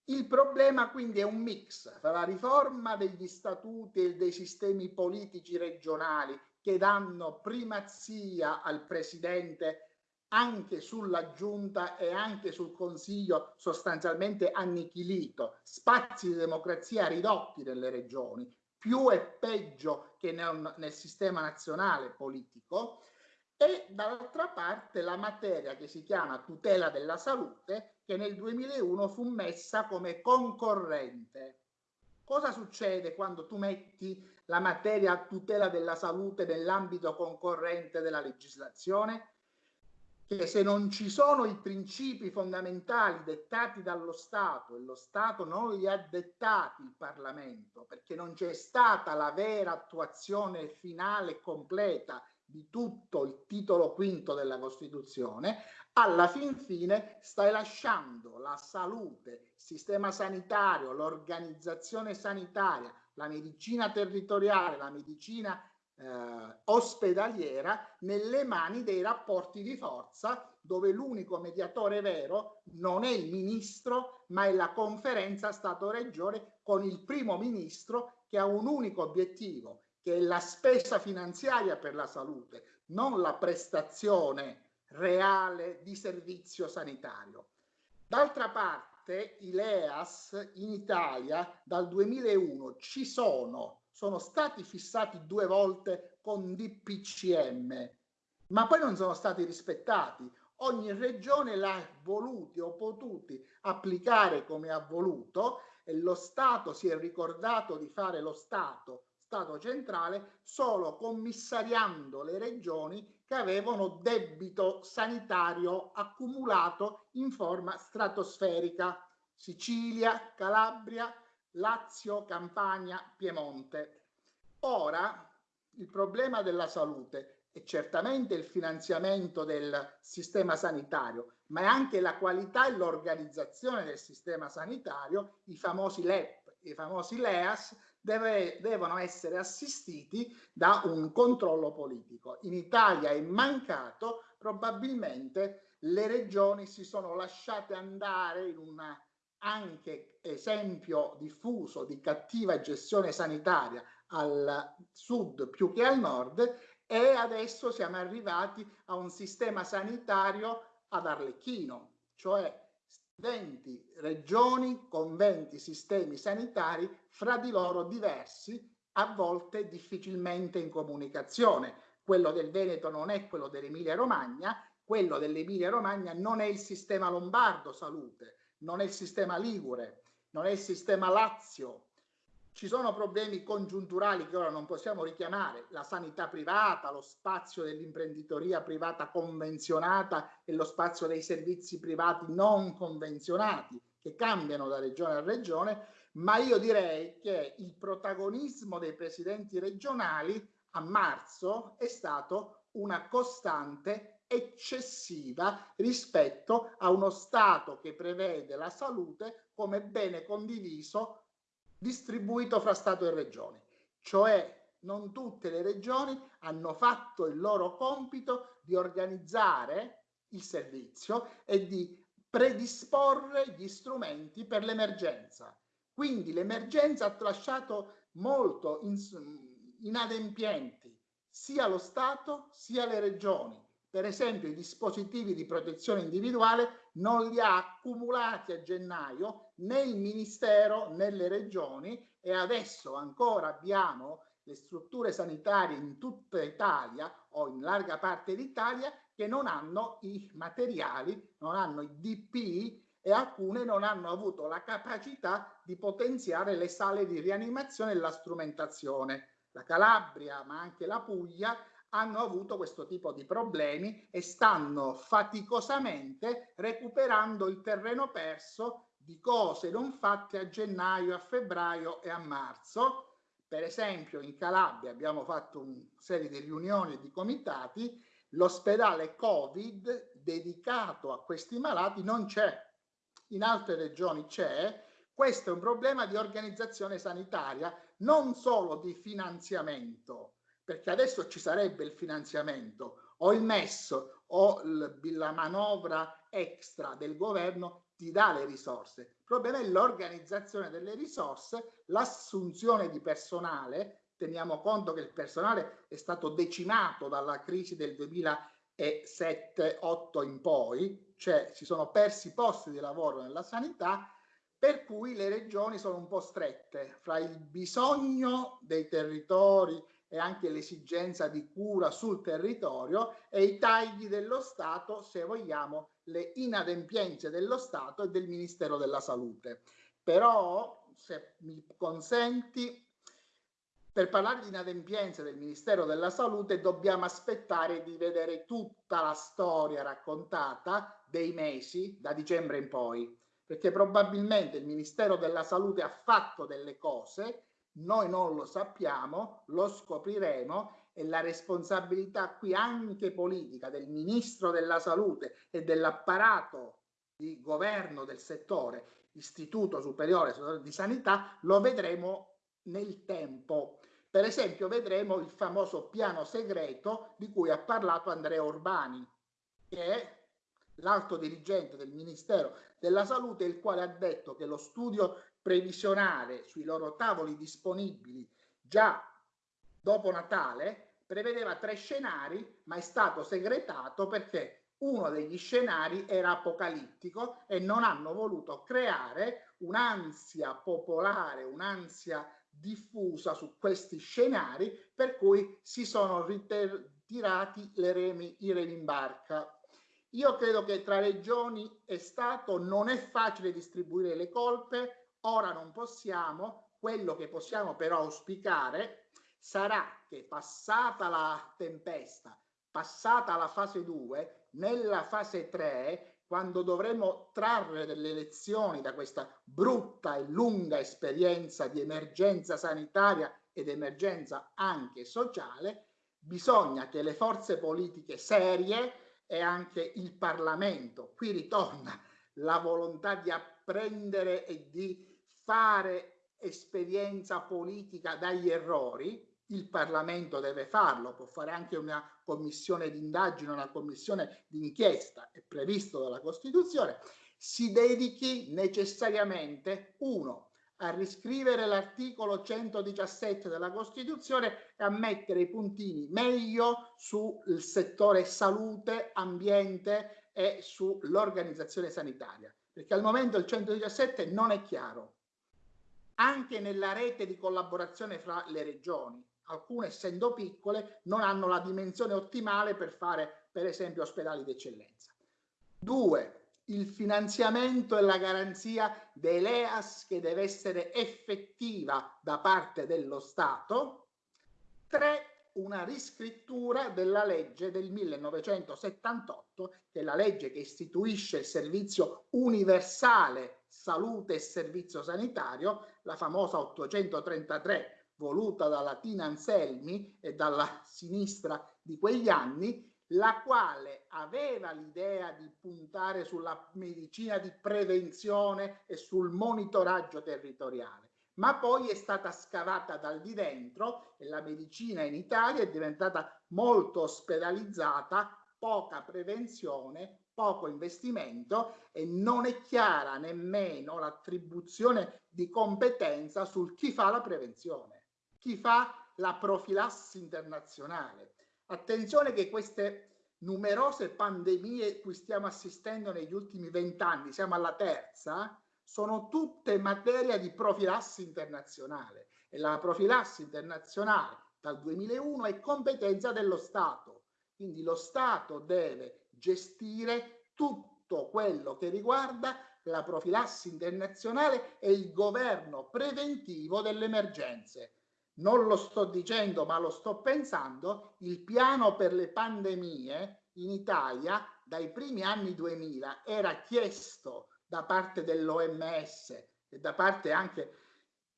Il problema quindi è un mix tra la riforma degli statuti e dei sistemi politici regionali che danno primazia al presidente anche sulla giunta e anche sul consiglio sostanzialmente annichilito, spazi di democrazia ridotti nelle regioni, più e peggio che nel, nel sistema nazionale politico e dall'altra parte la materia che si chiama tutela della salute che nel 2001 fu messa come concorrente. Cosa succede quando tu metti la materia tutela della salute nell'ambito concorrente della legislazione? che se non ci sono i principi fondamentali dettati dallo Stato e lo Stato non li ha dettati il Parlamento perché non c'è stata la vera attuazione finale e completa di tutto il titolo quinto della Costituzione, alla fin fine stai lasciando la salute, il sistema sanitario, l'organizzazione sanitaria, la medicina territoriale, la medicina eh, ospedaliera nelle mani dei rapporti di forza dove l'unico mediatore vero non è il ministro ma è la conferenza Stato-Regione con il primo ministro che ha un unico obiettivo che è la spesa finanziaria per la salute, non la prestazione reale di servizio sanitario. D'altra parte i LEAS in Italia dal 2001 ci sono sono stati fissati due volte con DPCM, ma poi non sono stati rispettati. Ogni regione l'ha voluti o potuti applicare come ha voluto e lo Stato si è ricordato di fare lo Stato, Stato centrale, solo commissariando le regioni che avevano debito sanitario accumulato in forma stratosferica. Sicilia, Calabria, Lazio, Campania, Piemonte. Ora il problema della salute è certamente il finanziamento del sistema sanitario, ma è anche la qualità e l'organizzazione del sistema sanitario, i famosi LEP, i famosi LEAS, deve, devono essere assistiti da un controllo politico. In Italia è mancato, probabilmente le regioni si sono lasciate andare in una anche esempio diffuso di cattiva gestione sanitaria al sud più che al nord e adesso siamo arrivati a un sistema sanitario ad Arlecchino, cioè 20 regioni con 20 sistemi sanitari fra di loro diversi, a volte difficilmente in comunicazione. Quello del Veneto non è quello dell'Emilia Romagna, quello dell'Emilia Romagna non è il sistema lombardo salute, non è il sistema Ligure, non è il sistema Lazio. Ci sono problemi congiunturali che ora non possiamo richiamare, la sanità privata, lo spazio dell'imprenditoria privata convenzionata e lo spazio dei servizi privati non convenzionati che cambiano da regione a regione, ma io direi che il protagonismo dei presidenti regionali a marzo è stato una costante eccessiva rispetto a uno Stato che prevede la salute come bene condiviso distribuito fra Stato e Regioni. Cioè non tutte le regioni hanno fatto il loro compito di organizzare il servizio e di predisporre gli strumenti per l'emergenza. Quindi l'emergenza ha lasciato molto inadempienti sia lo Stato sia le regioni. Per esempio i dispositivi di protezione individuale non li ha accumulati a gennaio né il Ministero né le regioni e adesso ancora abbiamo le strutture sanitarie in tutta Italia o in larga parte d'Italia che non hanno i materiali, non hanno i DPI e alcune non hanno avuto la capacità di potenziare le sale di rianimazione e la strumentazione. La Calabria, ma anche la Puglia, hanno avuto questo tipo di problemi e stanno faticosamente recuperando il terreno perso di cose non fatte a gennaio, a febbraio e a marzo. Per esempio in Calabria abbiamo fatto una serie di riunioni e di comitati, l'ospedale Covid dedicato a questi malati non c'è, in altre regioni c'è, questo è un problema di organizzazione sanitaria, non solo di finanziamento, perché adesso ci sarebbe il finanziamento o il MES o la manovra extra del governo ti dà le risorse. Il problema è l'organizzazione delle risorse, l'assunzione di personale. Teniamo conto che il personale è stato decimato dalla crisi del 2007-2008 in poi, cioè si sono persi posti di lavoro nella sanità, per cui le regioni sono un po' strette fra il bisogno dei territori e anche l'esigenza di cura sul territorio e i tagli dello Stato, se vogliamo, le inadempienze dello Stato e del Ministero della Salute. Però, se mi consenti, per parlare di inadempienze del Ministero della Salute dobbiamo aspettare di vedere tutta la storia raccontata dei mesi da dicembre in poi, perché probabilmente il Ministero della Salute ha fatto delle cose noi non lo sappiamo, lo scopriremo e la responsabilità qui anche politica del Ministro della Salute e dell'apparato di governo del settore, Istituto Superiore di Sanità, lo vedremo nel tempo. Per esempio vedremo il famoso piano segreto di cui ha parlato Andrea Urbani, che è l'alto dirigente del Ministero della Salute, il quale ha detto che lo studio previsionale sui loro tavoli disponibili già dopo Natale prevedeva tre scenari, ma è stato segretato perché uno degli scenari era apocalittico e non hanno voluto creare un'ansia popolare, un'ansia diffusa su questi scenari, per cui si sono ritirati le remi, i remi in barca. Io credo che tra regioni e Stato non è facile distribuire le colpe, Ora non possiamo, quello che possiamo però auspicare sarà che passata la tempesta, passata la fase 2, nella fase 3, quando dovremo trarre delle lezioni da questa brutta e lunga esperienza di emergenza sanitaria ed emergenza anche sociale, bisogna che le forze politiche serie e anche il Parlamento, qui ritorna la volontà di apprendere e di fare esperienza politica dagli errori, il Parlamento deve farlo, può fare anche una commissione d'indagine, una commissione d'inchiesta, è previsto dalla Costituzione, si dedichi necessariamente, uno, a riscrivere l'articolo 117 della Costituzione e a mettere i puntini meglio sul settore salute, ambiente e sull'organizzazione sanitaria, perché al momento il 117 non è chiaro anche nella rete di collaborazione fra le regioni. Alcune, essendo piccole, non hanno la dimensione ottimale per fare, per esempio, ospedali d'eccellenza. Due, il finanziamento e la garanzia dell'EAS che deve essere effettiva da parte dello Stato. Tre, una riscrittura della legge del 1978, che è la legge che istituisce il servizio universale salute e servizio sanitario, la famosa 833 voluta dalla Tina Anselmi e dalla sinistra di quegli anni, la quale aveva l'idea di puntare sulla medicina di prevenzione e sul monitoraggio territoriale, ma poi è stata scavata dal di dentro e la medicina in Italia è diventata molto ospedalizzata, poca prevenzione, poco investimento e non è chiara nemmeno l'attribuzione di competenza sul chi fa la prevenzione, chi fa la profilassi internazionale. Attenzione che queste numerose pandemie cui stiamo assistendo negli ultimi vent'anni, siamo alla terza, sono tutte materia di profilassi internazionale e la profilassi internazionale dal 2001 è competenza dello Stato. Quindi lo Stato deve gestire tutto quello che riguarda la profilassi internazionale e il governo preventivo delle emergenze. Non lo sto dicendo ma lo sto pensando, il piano per le pandemie in Italia dai primi anni 2000 era chiesto da parte dell'OMS e da parte anche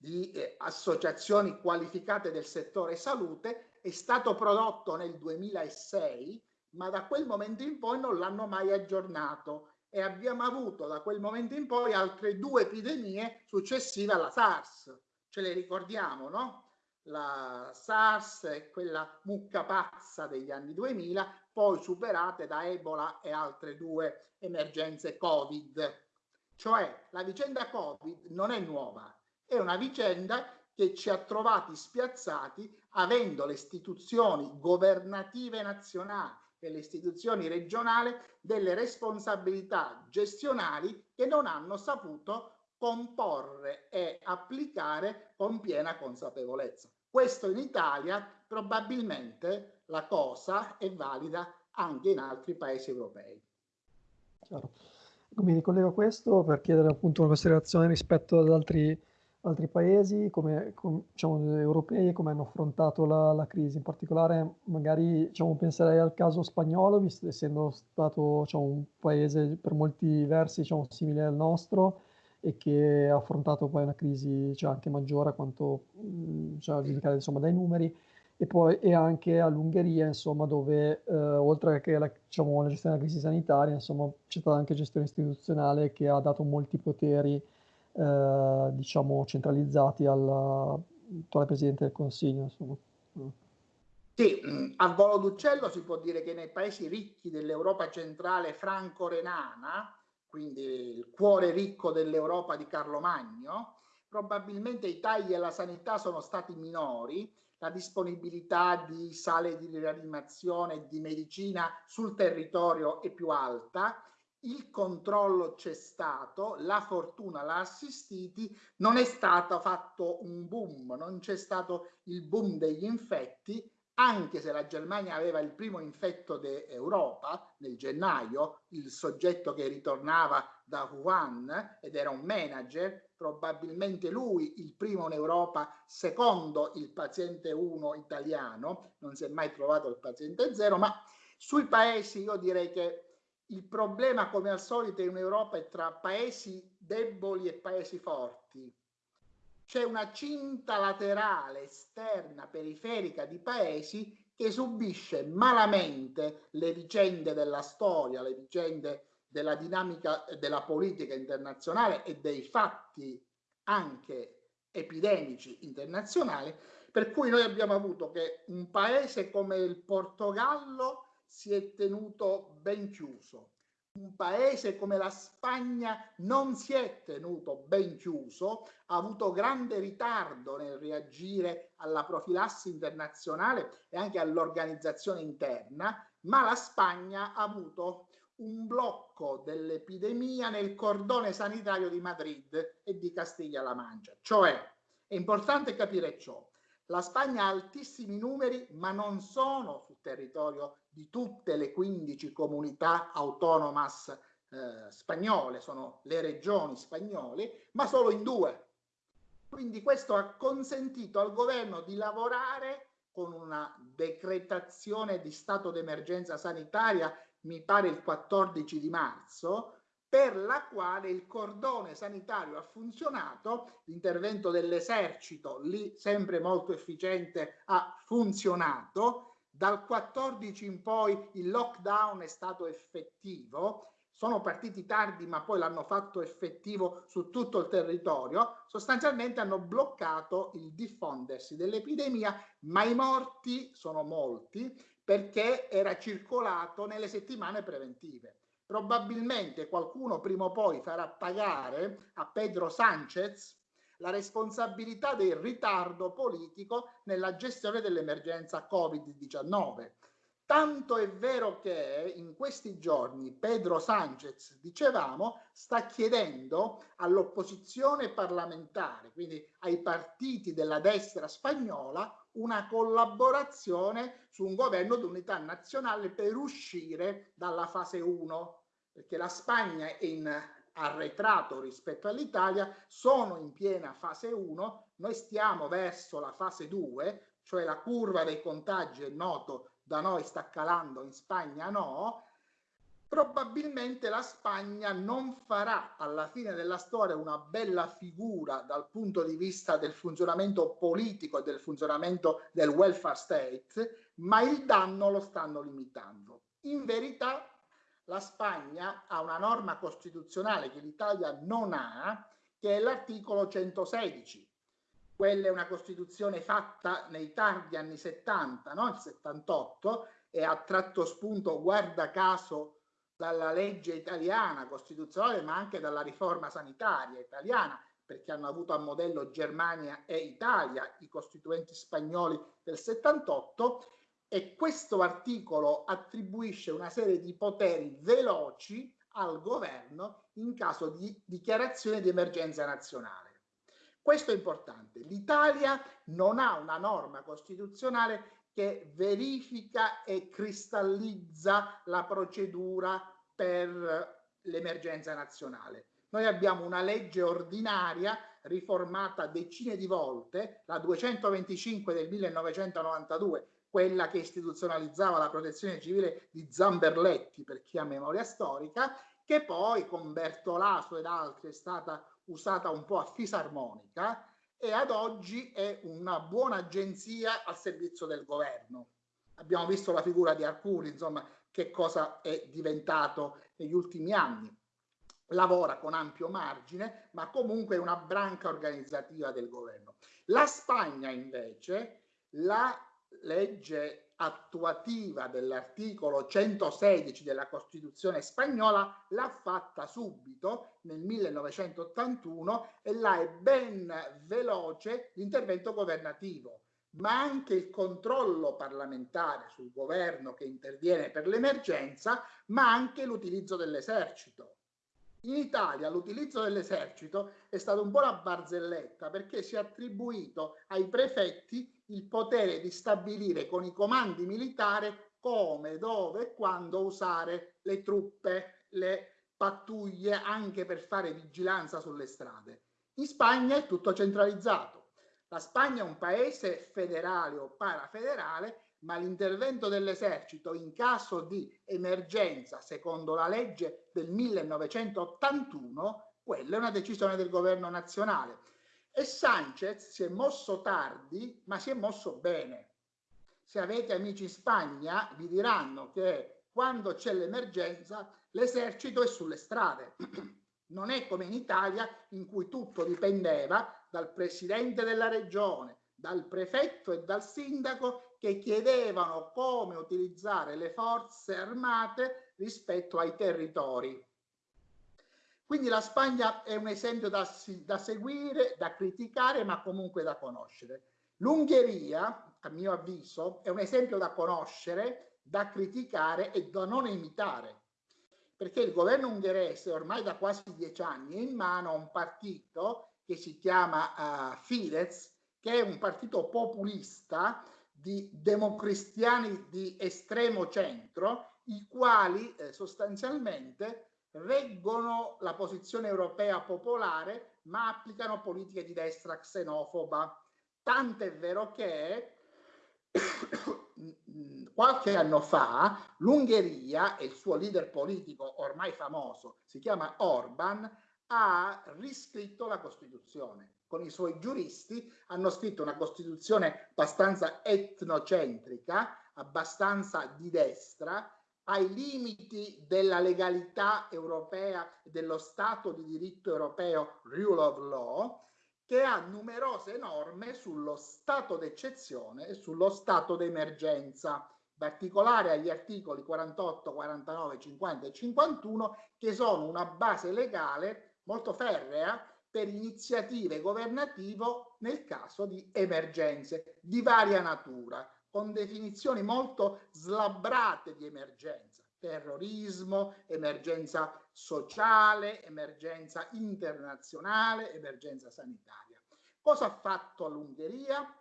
di eh, associazioni qualificate del settore salute, è stato prodotto nel 2006, ma da quel momento in poi non l'hanno mai aggiornato e abbiamo avuto da quel momento in poi altre due epidemie successive alla SARS. Ce le ricordiamo, no? la SARS e quella mucca pazza degli anni 2000, poi superate da Ebola e altre due emergenze Covid. Cioè la vicenda Covid non è nuova, è una vicenda che ci ha trovati spiazzati avendo le istituzioni governative nazionali e le istituzioni regionali delle responsabilità gestionali che non hanno saputo comporre e applicare con piena consapevolezza. Questo in Italia probabilmente la cosa è valida anche in altri paesi europei. Chiaro. Mi ricollego a questo per chiedere appunto una considerazione rispetto ad altri, altri paesi come, com, diciamo, europei come hanno affrontato la, la, crisi. In particolare magari diciamo, penserei al caso spagnolo, visto essendo stato diciamo, un paese per molti versi diciamo, simile al nostro, e che ha affrontato poi una crisi cioè, anche maggiore a quanto mh, cioè, giudicare insomma, dai numeri e poi e anche all'Ungheria insomma dove eh, oltre che la, diciamo, la, gestione della crisi sanitaria insomma c'è stata anche gestione istituzionale che ha dato molti poteri eh, diciamo centralizzati al Presidente del Consiglio insomma. Sì, a volo d'uccello si può dire che nei paesi ricchi dell'Europa centrale franco-renana quindi il cuore ricco dell'Europa di Carlo Magno, probabilmente i tagli alla sanità sono stati minori, la disponibilità di sale di rianimazione e di medicina sul territorio è più alta, il controllo c'è stato, la fortuna l'ha assistiti, non è stato fatto un boom, non c'è stato il boom degli infetti, anche se la Germania aveva il primo infetto d'Europa nel gennaio, il soggetto che ritornava da Wuhan ed era un manager, probabilmente lui il primo in Europa, secondo il paziente 1 italiano, non si è mai trovato il paziente 0, ma sui paesi io direi che il problema come al solito in Europa è tra paesi deboli e paesi forti. C'è una cinta laterale esterna periferica di paesi che subisce malamente le vicende della storia, le vicende della dinamica della politica internazionale e dei fatti anche epidemici internazionali, per cui noi abbiamo avuto che un paese come il Portogallo si è tenuto ben chiuso, un paese come la Spagna non si è tenuto ben chiuso, ha avuto grande ritardo nel reagire alla profilassi internazionale e anche all'organizzazione interna, ma la Spagna ha avuto un blocco dell'epidemia nel cordone sanitario di Madrid e di Castiglia-La Mancia. Cioè, è importante capire ciò. La Spagna ha altissimi numeri, ma non sono territorio di tutte le 15 comunità autonomas eh, spagnole, sono le regioni spagnole, ma solo in due. Quindi questo ha consentito al governo di lavorare con una decretazione di stato d'emergenza sanitaria, mi pare il 14 di marzo, per la quale il cordone sanitario ha funzionato, l'intervento dell'esercito lì sempre molto efficiente ha funzionato, Dal 14 in poi il lockdown è stato effettivo, sono partiti tardi ma poi l'hanno fatto effettivo su tutto il territorio, sostanzialmente hanno bloccato il diffondersi dell'epidemia, ma i morti sono molti perché era circolato nelle settimane preventive. Probabilmente qualcuno prima o poi farà pagare a Pedro Sanchez la responsabilità del ritardo politico nella gestione dell'emergenza Covid-19 Tanto è vero che in questi giorni Pedro Sanchez, dicevamo, sta chiedendo all'opposizione parlamentare, quindi ai partiti della destra spagnola, una collaborazione su un governo d'unità nazionale per uscire dalla fase 1, perché la Spagna è in arretrato rispetto all'Italia, sono in piena fase 1, noi stiamo verso la fase 2, cioè la curva dei contagi è noto da noi sta calando, in Spagna no, probabilmente la Spagna non farà alla fine della storia una bella figura dal punto di vista del funzionamento politico e del funzionamento del welfare state, ma il danno lo stanno limitando. In verità la Spagna ha una norma costituzionale che l'Italia non ha, che è l'articolo 116, quella è una Costituzione fatta nei tardi anni 70, no? il 78, e ha tratto spunto, guarda caso, dalla legge italiana costituzionale, ma anche dalla riforma sanitaria italiana, perché hanno avuto a modello Germania e Italia, i costituenti spagnoli del 78, e questo articolo attribuisce una serie di poteri veloci al governo in caso di dichiarazione di emergenza nazionale. Questo è importante. L'Italia non ha una norma costituzionale che verifica e cristallizza la procedura per l'emergenza nazionale. Noi abbiamo una legge ordinaria riformata decine di volte, la 225 del 1992, quella che istituzionalizzava la protezione civile di Zamberletti, per chi ha memoria storica, che poi con Bertolaso ed altri è stata usata un po' a fisarmonica e ad oggi è una buona agenzia al servizio del governo. Abbiamo visto la figura di Arcuri, insomma, che cosa è diventato negli ultimi anni. Lavora con ampio margine, ma comunque è una branca organizzativa del governo. La Spagna invece, la legge attuativa dell'articolo 116 della Costituzione spagnola l'ha fatta subito nel 1981 e là è ben veloce l'intervento governativo, ma anche il controllo parlamentare sul governo che interviene per l'emergenza, ma anche l'utilizzo dell'esercito. In Italia l'utilizzo dell'esercito è stato un po' la barzelletta perché si è attribuito ai prefetti il potere di stabilire con i comandi militari come, dove e quando usare le truppe, le pattuglie anche per fare vigilanza sulle strade. In Spagna è tutto centralizzato. La Spagna è un paese federale o parafederale, ma l'intervento dell'esercito in caso di emergenza, secondo la legge del 1981, quella è una decisione del governo nazionale e Sanchez si è mosso tardi, ma si è mosso bene. Se avete amici in Spagna, vi diranno che quando c'è l'emergenza, l'esercito è sulle strade. Non è come in Italia, in cui tutto dipendeva dal presidente della regione, dal prefetto e dal sindaco che chiedevano come utilizzare le forze armate rispetto ai territori. Quindi la Spagna è un esempio da, da seguire, da criticare, ma comunque da conoscere. L'Ungheria, a mio avviso, è un esempio da conoscere, da criticare e da non imitare, perché il governo ungherese ormai da quasi dieci anni è in mano a un partito che si chiama uh, Fidesz, che è un partito populista di democristiani di estremo centro, i quali eh, sostanzialmente reggono la posizione europea popolare, ma applicano politiche di destra xenofoba. Tant'è vero che qualche anno fa l'Ungheria e il suo leader politico ormai famoso, si chiama Orban, ha riscritto la Costituzione. Con i suoi giuristi hanno scritto una Costituzione abbastanza etnocentrica, abbastanza di destra, ai limiti della legalità europea e dello Stato di diritto europeo, rule of law, che ha numerose norme sullo stato d'eccezione e sullo stato d'emergenza, in particolare agli articoli 48, 49, 50 e 51, che sono una base legale molto ferrea per iniziative governative nel caso di emergenze di varia natura, con definizioni molto slabbrate di emergenza, terrorismo, emergenza sociale, emergenza internazionale, emergenza sanitaria. Cosa ha fatto l'Ungheria?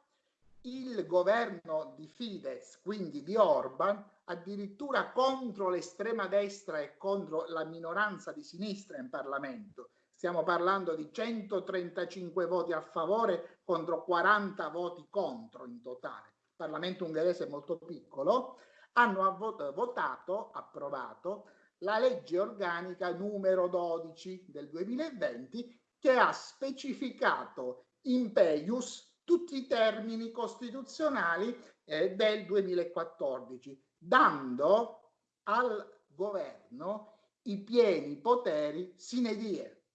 Il governo di Fidesz, quindi di Orban, addirittura contro l'estrema destra e contro la minoranza di sinistra in Parlamento. Stiamo parlando di 135 voti a favore contro 40 voti contro in totale. Parlamento ungherese molto piccolo. Hanno votato, approvato, la legge organica numero 12 del 2020 che ha specificato in peius tutti i termini costituzionali eh, del 2014, dando al governo i pieni poteri sine die,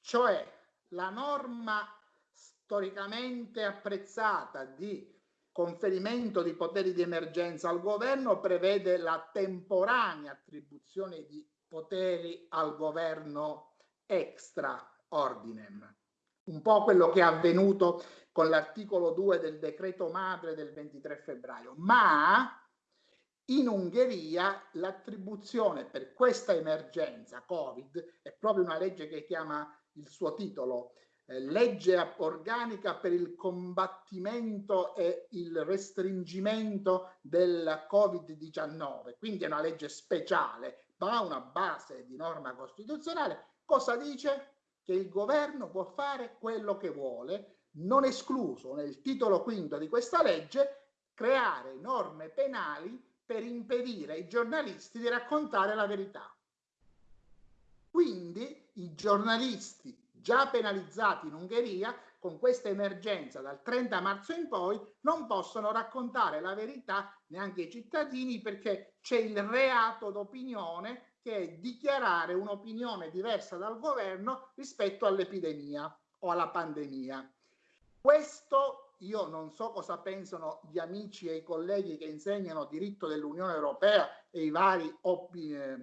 cioè la norma storicamente apprezzata di conferimento di poteri di emergenza al governo prevede la temporanea attribuzione di poteri al governo extra ordinem. Un po' quello che è avvenuto con l'articolo 2 del decreto madre del 23 febbraio, ma in Ungheria l'attribuzione per questa emergenza Covid è proprio una legge che chiama il suo titolo eh, legge organica per il combattimento e il restringimento del Covid-19, quindi è una legge speciale, ma ha una base di norma costituzionale. Cosa dice? Che il governo può fare quello che vuole, non escluso nel titolo quinto di questa legge creare norme penali per impedire ai giornalisti di raccontare la verità. Quindi i giornalisti già penalizzati in Ungheria con questa emergenza dal 30 marzo in poi non possono raccontare la verità neanche ai cittadini perché c'è il reato d'opinione che è dichiarare un'opinione diversa dal governo rispetto all'epidemia o alla pandemia. Questo io non so cosa pensano gli amici e i colleghi che insegnano diritto dell'Unione Europea e i vari eh,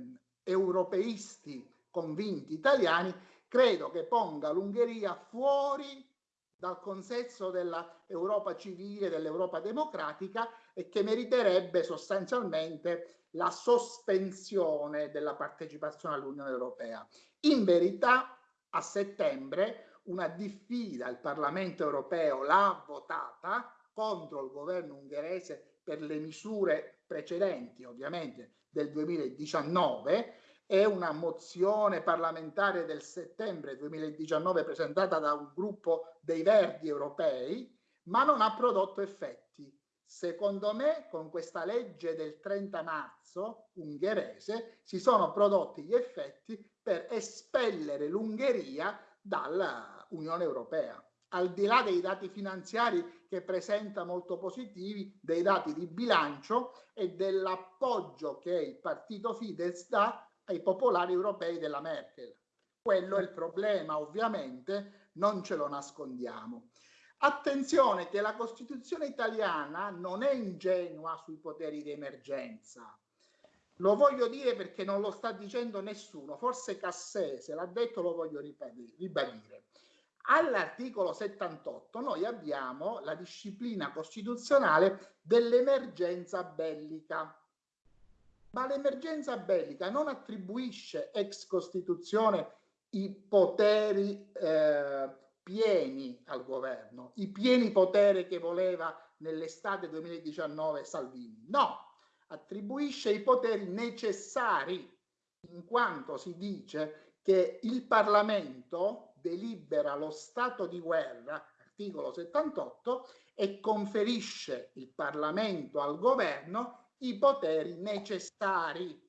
europeisti convinti italiani, credo che ponga l'Ungheria fuori dal consesso dell'Europa civile, dell'Europa democratica e che meriterebbe sostanzialmente la sospensione della partecipazione all'Unione Europea. In verità, a settembre una diffida il Parlamento europeo l'ha votata contro il governo ungherese per le misure precedenti, ovviamente del 2019, è una mozione parlamentare del settembre 2019 presentata da un gruppo dei Verdi europei, ma non ha prodotto effetti. Secondo me, con questa legge del 30 marzo ungherese si sono prodotti gli effetti per espellere l'Ungheria dall'Unione Europea. Al di là dei dati finanziari che presenta molto positivi, dei dati di bilancio e dell'appoggio che il partito Fidesz dà ai popolari europei della Merkel. Quello è il problema, ovviamente, non ce lo nascondiamo. Attenzione che la Costituzione italiana non è ingenua sui poteri di emergenza. Lo voglio dire perché non lo sta dicendo nessuno, forse Cassese l'ha detto, lo voglio ribadire. All'articolo 78 noi abbiamo la disciplina costituzionale dell'emergenza bellica ma l'emergenza bellica non attribuisce ex Costituzione i poteri eh, pieni al governo, i pieni poteri che voleva nell'estate 2019 Salvini. No, attribuisce i poteri necessari, in quanto si dice che il Parlamento delibera lo stato di guerra, articolo 78, e conferisce il Parlamento al governo i poteri necessari.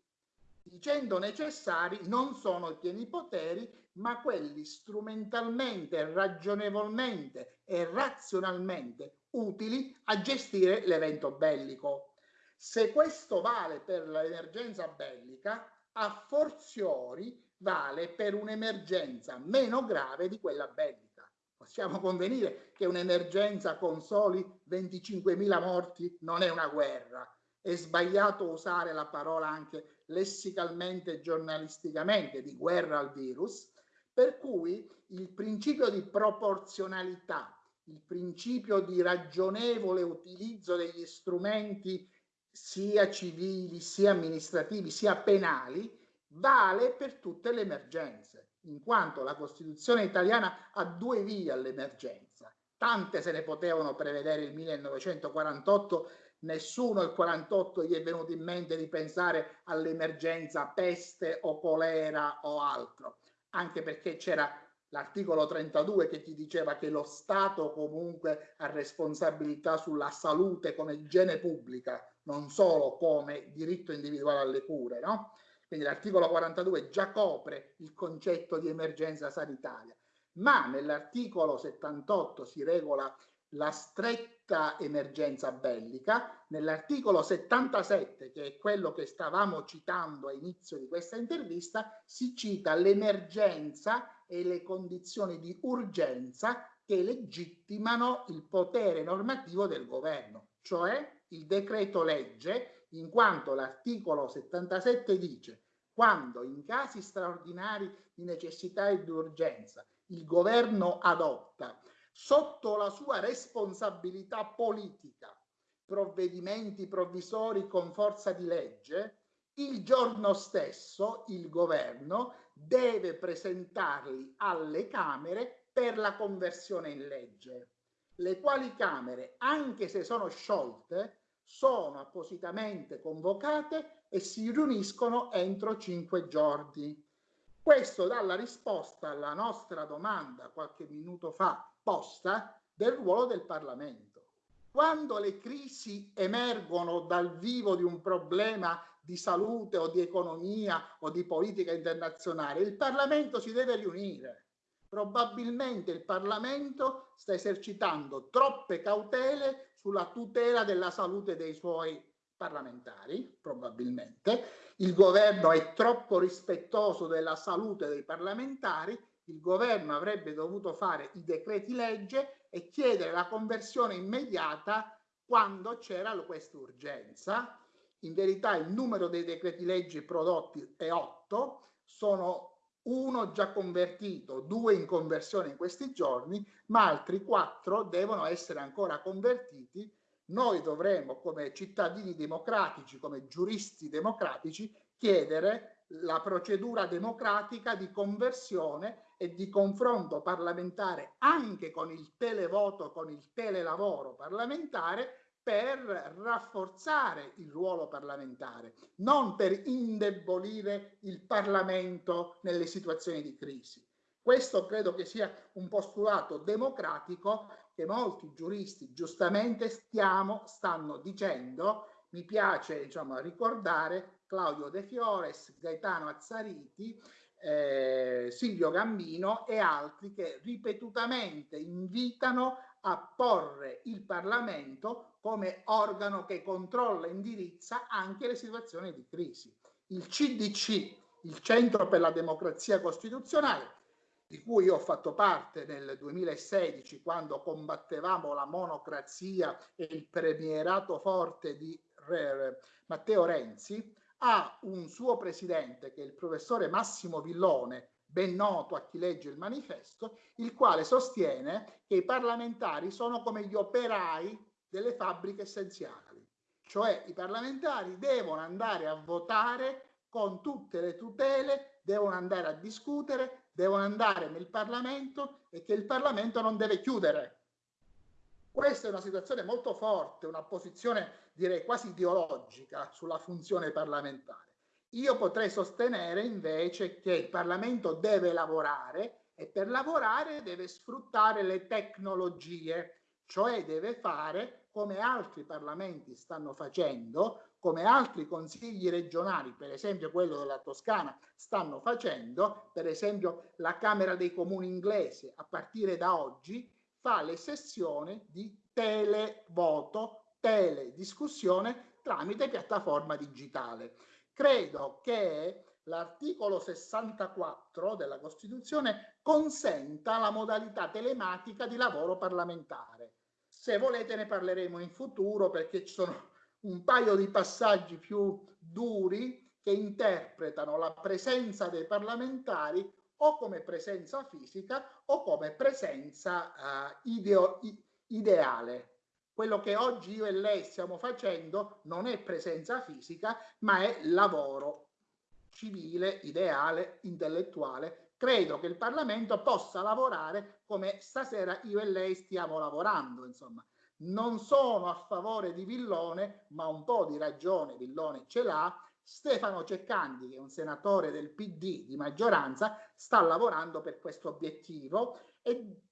dicendo necessari non sono i pieni poteri, ma quelli strumentalmente, ragionevolmente e razionalmente utili a gestire l'evento bellico. Se questo vale per l'emergenza bellica, a forziori vale per un'emergenza meno grave di quella bellica. Possiamo convenire che un'emergenza con soli 25.000 morti non è una guerra. È sbagliato usare la parola anche lessicalmente e giornalisticamente di guerra al virus, per cui il principio di proporzionalità, il principio di ragionevole utilizzo degli strumenti sia civili, sia amministrativi, sia penali, vale per tutte le emergenze, in quanto la Costituzione italiana ha due vie all'emergenza. Tante se ne potevano prevedere il 1948, nessuno il 48 gli è venuto in mente di pensare all'emergenza peste o colera o altro, anche perché c'era l'articolo 32 che ti diceva che lo Stato comunque ha responsabilità sulla salute come igiene pubblica, non solo come diritto individuale alle cure, no? Quindi l'articolo 42 già copre il concetto di emergenza sanitaria, ma nell'articolo 78 si regola la stretta emergenza bellica, nell'articolo 77, che è quello che stavamo citando a inizio di questa intervista, si cita l'emergenza e le condizioni di urgenza che legittimano il potere normativo del governo, cioè il decreto legge, in quanto l'articolo 77 dice quando in casi straordinari di necessità e di urgenza il governo adotta sotto la sua responsabilità politica provvedimenti provvisori con forza di legge, il giorno stesso il governo deve presentarli alle Camere per la conversione in legge, le quali Camere, anche se sono sciolte, sono appositamente convocate e si riuniscono entro cinque giorni. Questo dà la risposta alla nostra domanda qualche minuto fa posta del ruolo del Parlamento. Quando le crisi emergono dal vivo di un problema di salute o di economia o di politica internazionale, il Parlamento si deve riunire. Probabilmente il Parlamento sta esercitando troppe cautele sulla tutela della salute dei suoi parlamentari, probabilmente. Il governo è troppo rispettoso della salute dei parlamentari. Il governo avrebbe dovuto fare i decreti legge e chiedere la conversione immediata quando c'era questa urgenza. In verità il numero dei decreti legge prodotti è 8, sono uno già convertito, due in conversione in questi giorni, ma altri quattro devono essere ancora convertiti. Noi dovremo, come cittadini democratici, come giuristi democratici, chiedere la procedura democratica di conversione e di confronto parlamentare anche con il televoto, con il telelavoro parlamentare, per rafforzare il ruolo parlamentare, non per indebolire il Parlamento nelle situazioni di crisi. Questo credo che sia un postulato democratico che molti giuristi giustamente stiamo, stanno dicendo. Mi piace diciamo, ricordare Claudio De Fiores, Gaetano Azzariti, eh, Silvio Gambino e altri che ripetutamente invitano a porre il Parlamento come organo che controlla e indirizza anche le situazioni di crisi. Il CDC, il Centro per la Democrazia Costituzionale, di cui io ho fatto parte nel 2016 quando combattevamo la monocrazia e il premierato forte di Matteo Renzi, ha un suo presidente che è il professore Massimo Villone, ben noto a chi legge il manifesto, il quale sostiene che i parlamentari sono come gli operai delle fabbriche essenziali, cioè i parlamentari devono andare a votare con tutte le tutele, devono andare a discutere, devono andare nel Parlamento e che il Parlamento non deve chiudere. Questa è una situazione molto forte, una posizione direi quasi ideologica sulla funzione parlamentare. Io potrei sostenere invece che il Parlamento deve lavorare e per lavorare deve sfruttare le tecnologie, cioè deve fare come altri parlamenti stanno facendo, come altri consigli regionali, per esempio quello della Toscana, stanno facendo, per esempio la Camera dei Comuni inglese a partire da oggi fa le sessioni di televoto, telediscussione tramite piattaforma digitale. Credo che l'articolo 64 della Costituzione consenta la modalità telematica di lavoro parlamentare. Se volete ne parleremo in futuro perché ci sono un paio di passaggi più duri che interpretano la presenza dei parlamentari o come presenza fisica o come presenza uh, ideo, ideale. Quello che oggi io e lei stiamo facendo non è presenza fisica, ma è lavoro civile, ideale, intellettuale. Credo che il Parlamento possa lavorare come stasera io e lei stiamo lavorando, insomma. Non sono a favore di Villone, ma un po' di ragione Villone ce l'ha. Stefano Ceccandi, che è un senatore del PD di maggioranza, sta lavorando per questo obiettivo e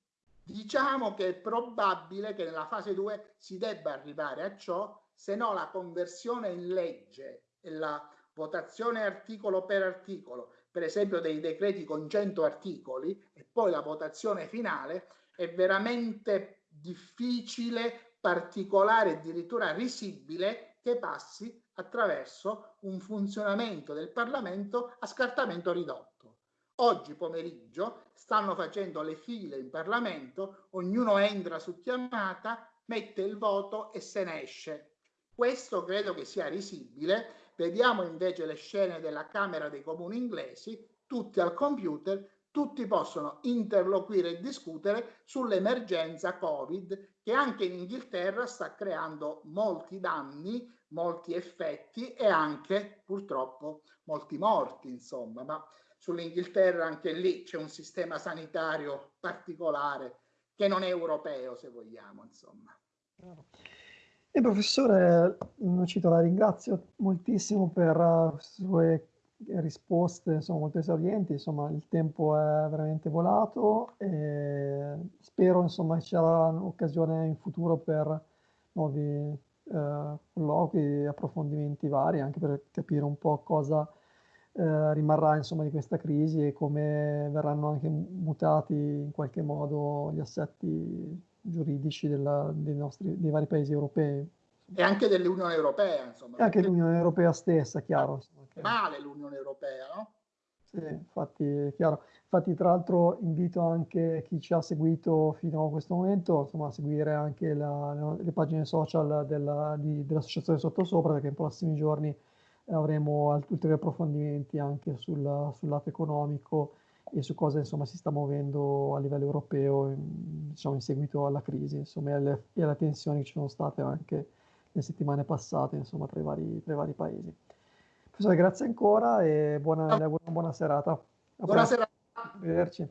diciamo che è probabile che nella fase 2 si debba arrivare a ciò, se no la conversione in legge e la votazione articolo per articolo, per esempio dei decreti con 100 articoli e poi la votazione finale è veramente difficile, particolare, addirittura risibile che passi attraverso un funzionamento del Parlamento a scartamento ridotto. Oggi pomeriggio stanno facendo le file in Parlamento, ognuno entra su chiamata, mette il voto e se ne esce. Questo credo che sia risibile Vediamo invece le scene della Camera dei Comuni inglesi, tutti al computer, tutti possono interloquire e discutere sull'emergenza Covid che anche in Inghilterra sta creando molti danni, molti effetti e anche purtroppo molti morti, insomma, ma sull'Inghilterra anche lì c'è un sistema sanitario particolare che non è europeo, se vogliamo, insomma. E professore Nocito la ringrazio moltissimo per le sue risposte, insomma, molto esaurienti, insomma, il tempo è veramente volato e spero, insomma, ci sarà un'occasione in futuro per nuovi eh, colloqui e approfondimenti vari, anche per capire un po' cosa eh, rimarrà, insomma, di questa crisi e come verranno anche mutati in qualche modo gli assetti giuridici della, dei, nostri, dei vari paesi europei. E anche dell'Unione Europea, insomma. E anche dell'Unione Europea stessa, chiaro. Insomma, che... Male l'Unione Europea, no? Sì, infatti, chiaro. Infatti, tra l'altro, invito anche chi ci ha seguito fino a questo momento insomma, a seguire anche la, le pagine social della, di, dell'associazione Sottosopra, perché in prossimi giorni avremo ulteriori approfondimenti anche sul, sul lato economico e su cosa insomma, si sta muovendo a livello europeo in, diciamo, in seguito alla crisi insomma, e, alle, e, alle, tensioni che ci sono state anche le settimane passate insomma, tra, i vari, tra i vari paesi. Professore, grazie ancora e buona, buona, serata. Buona serata. Arrivederci.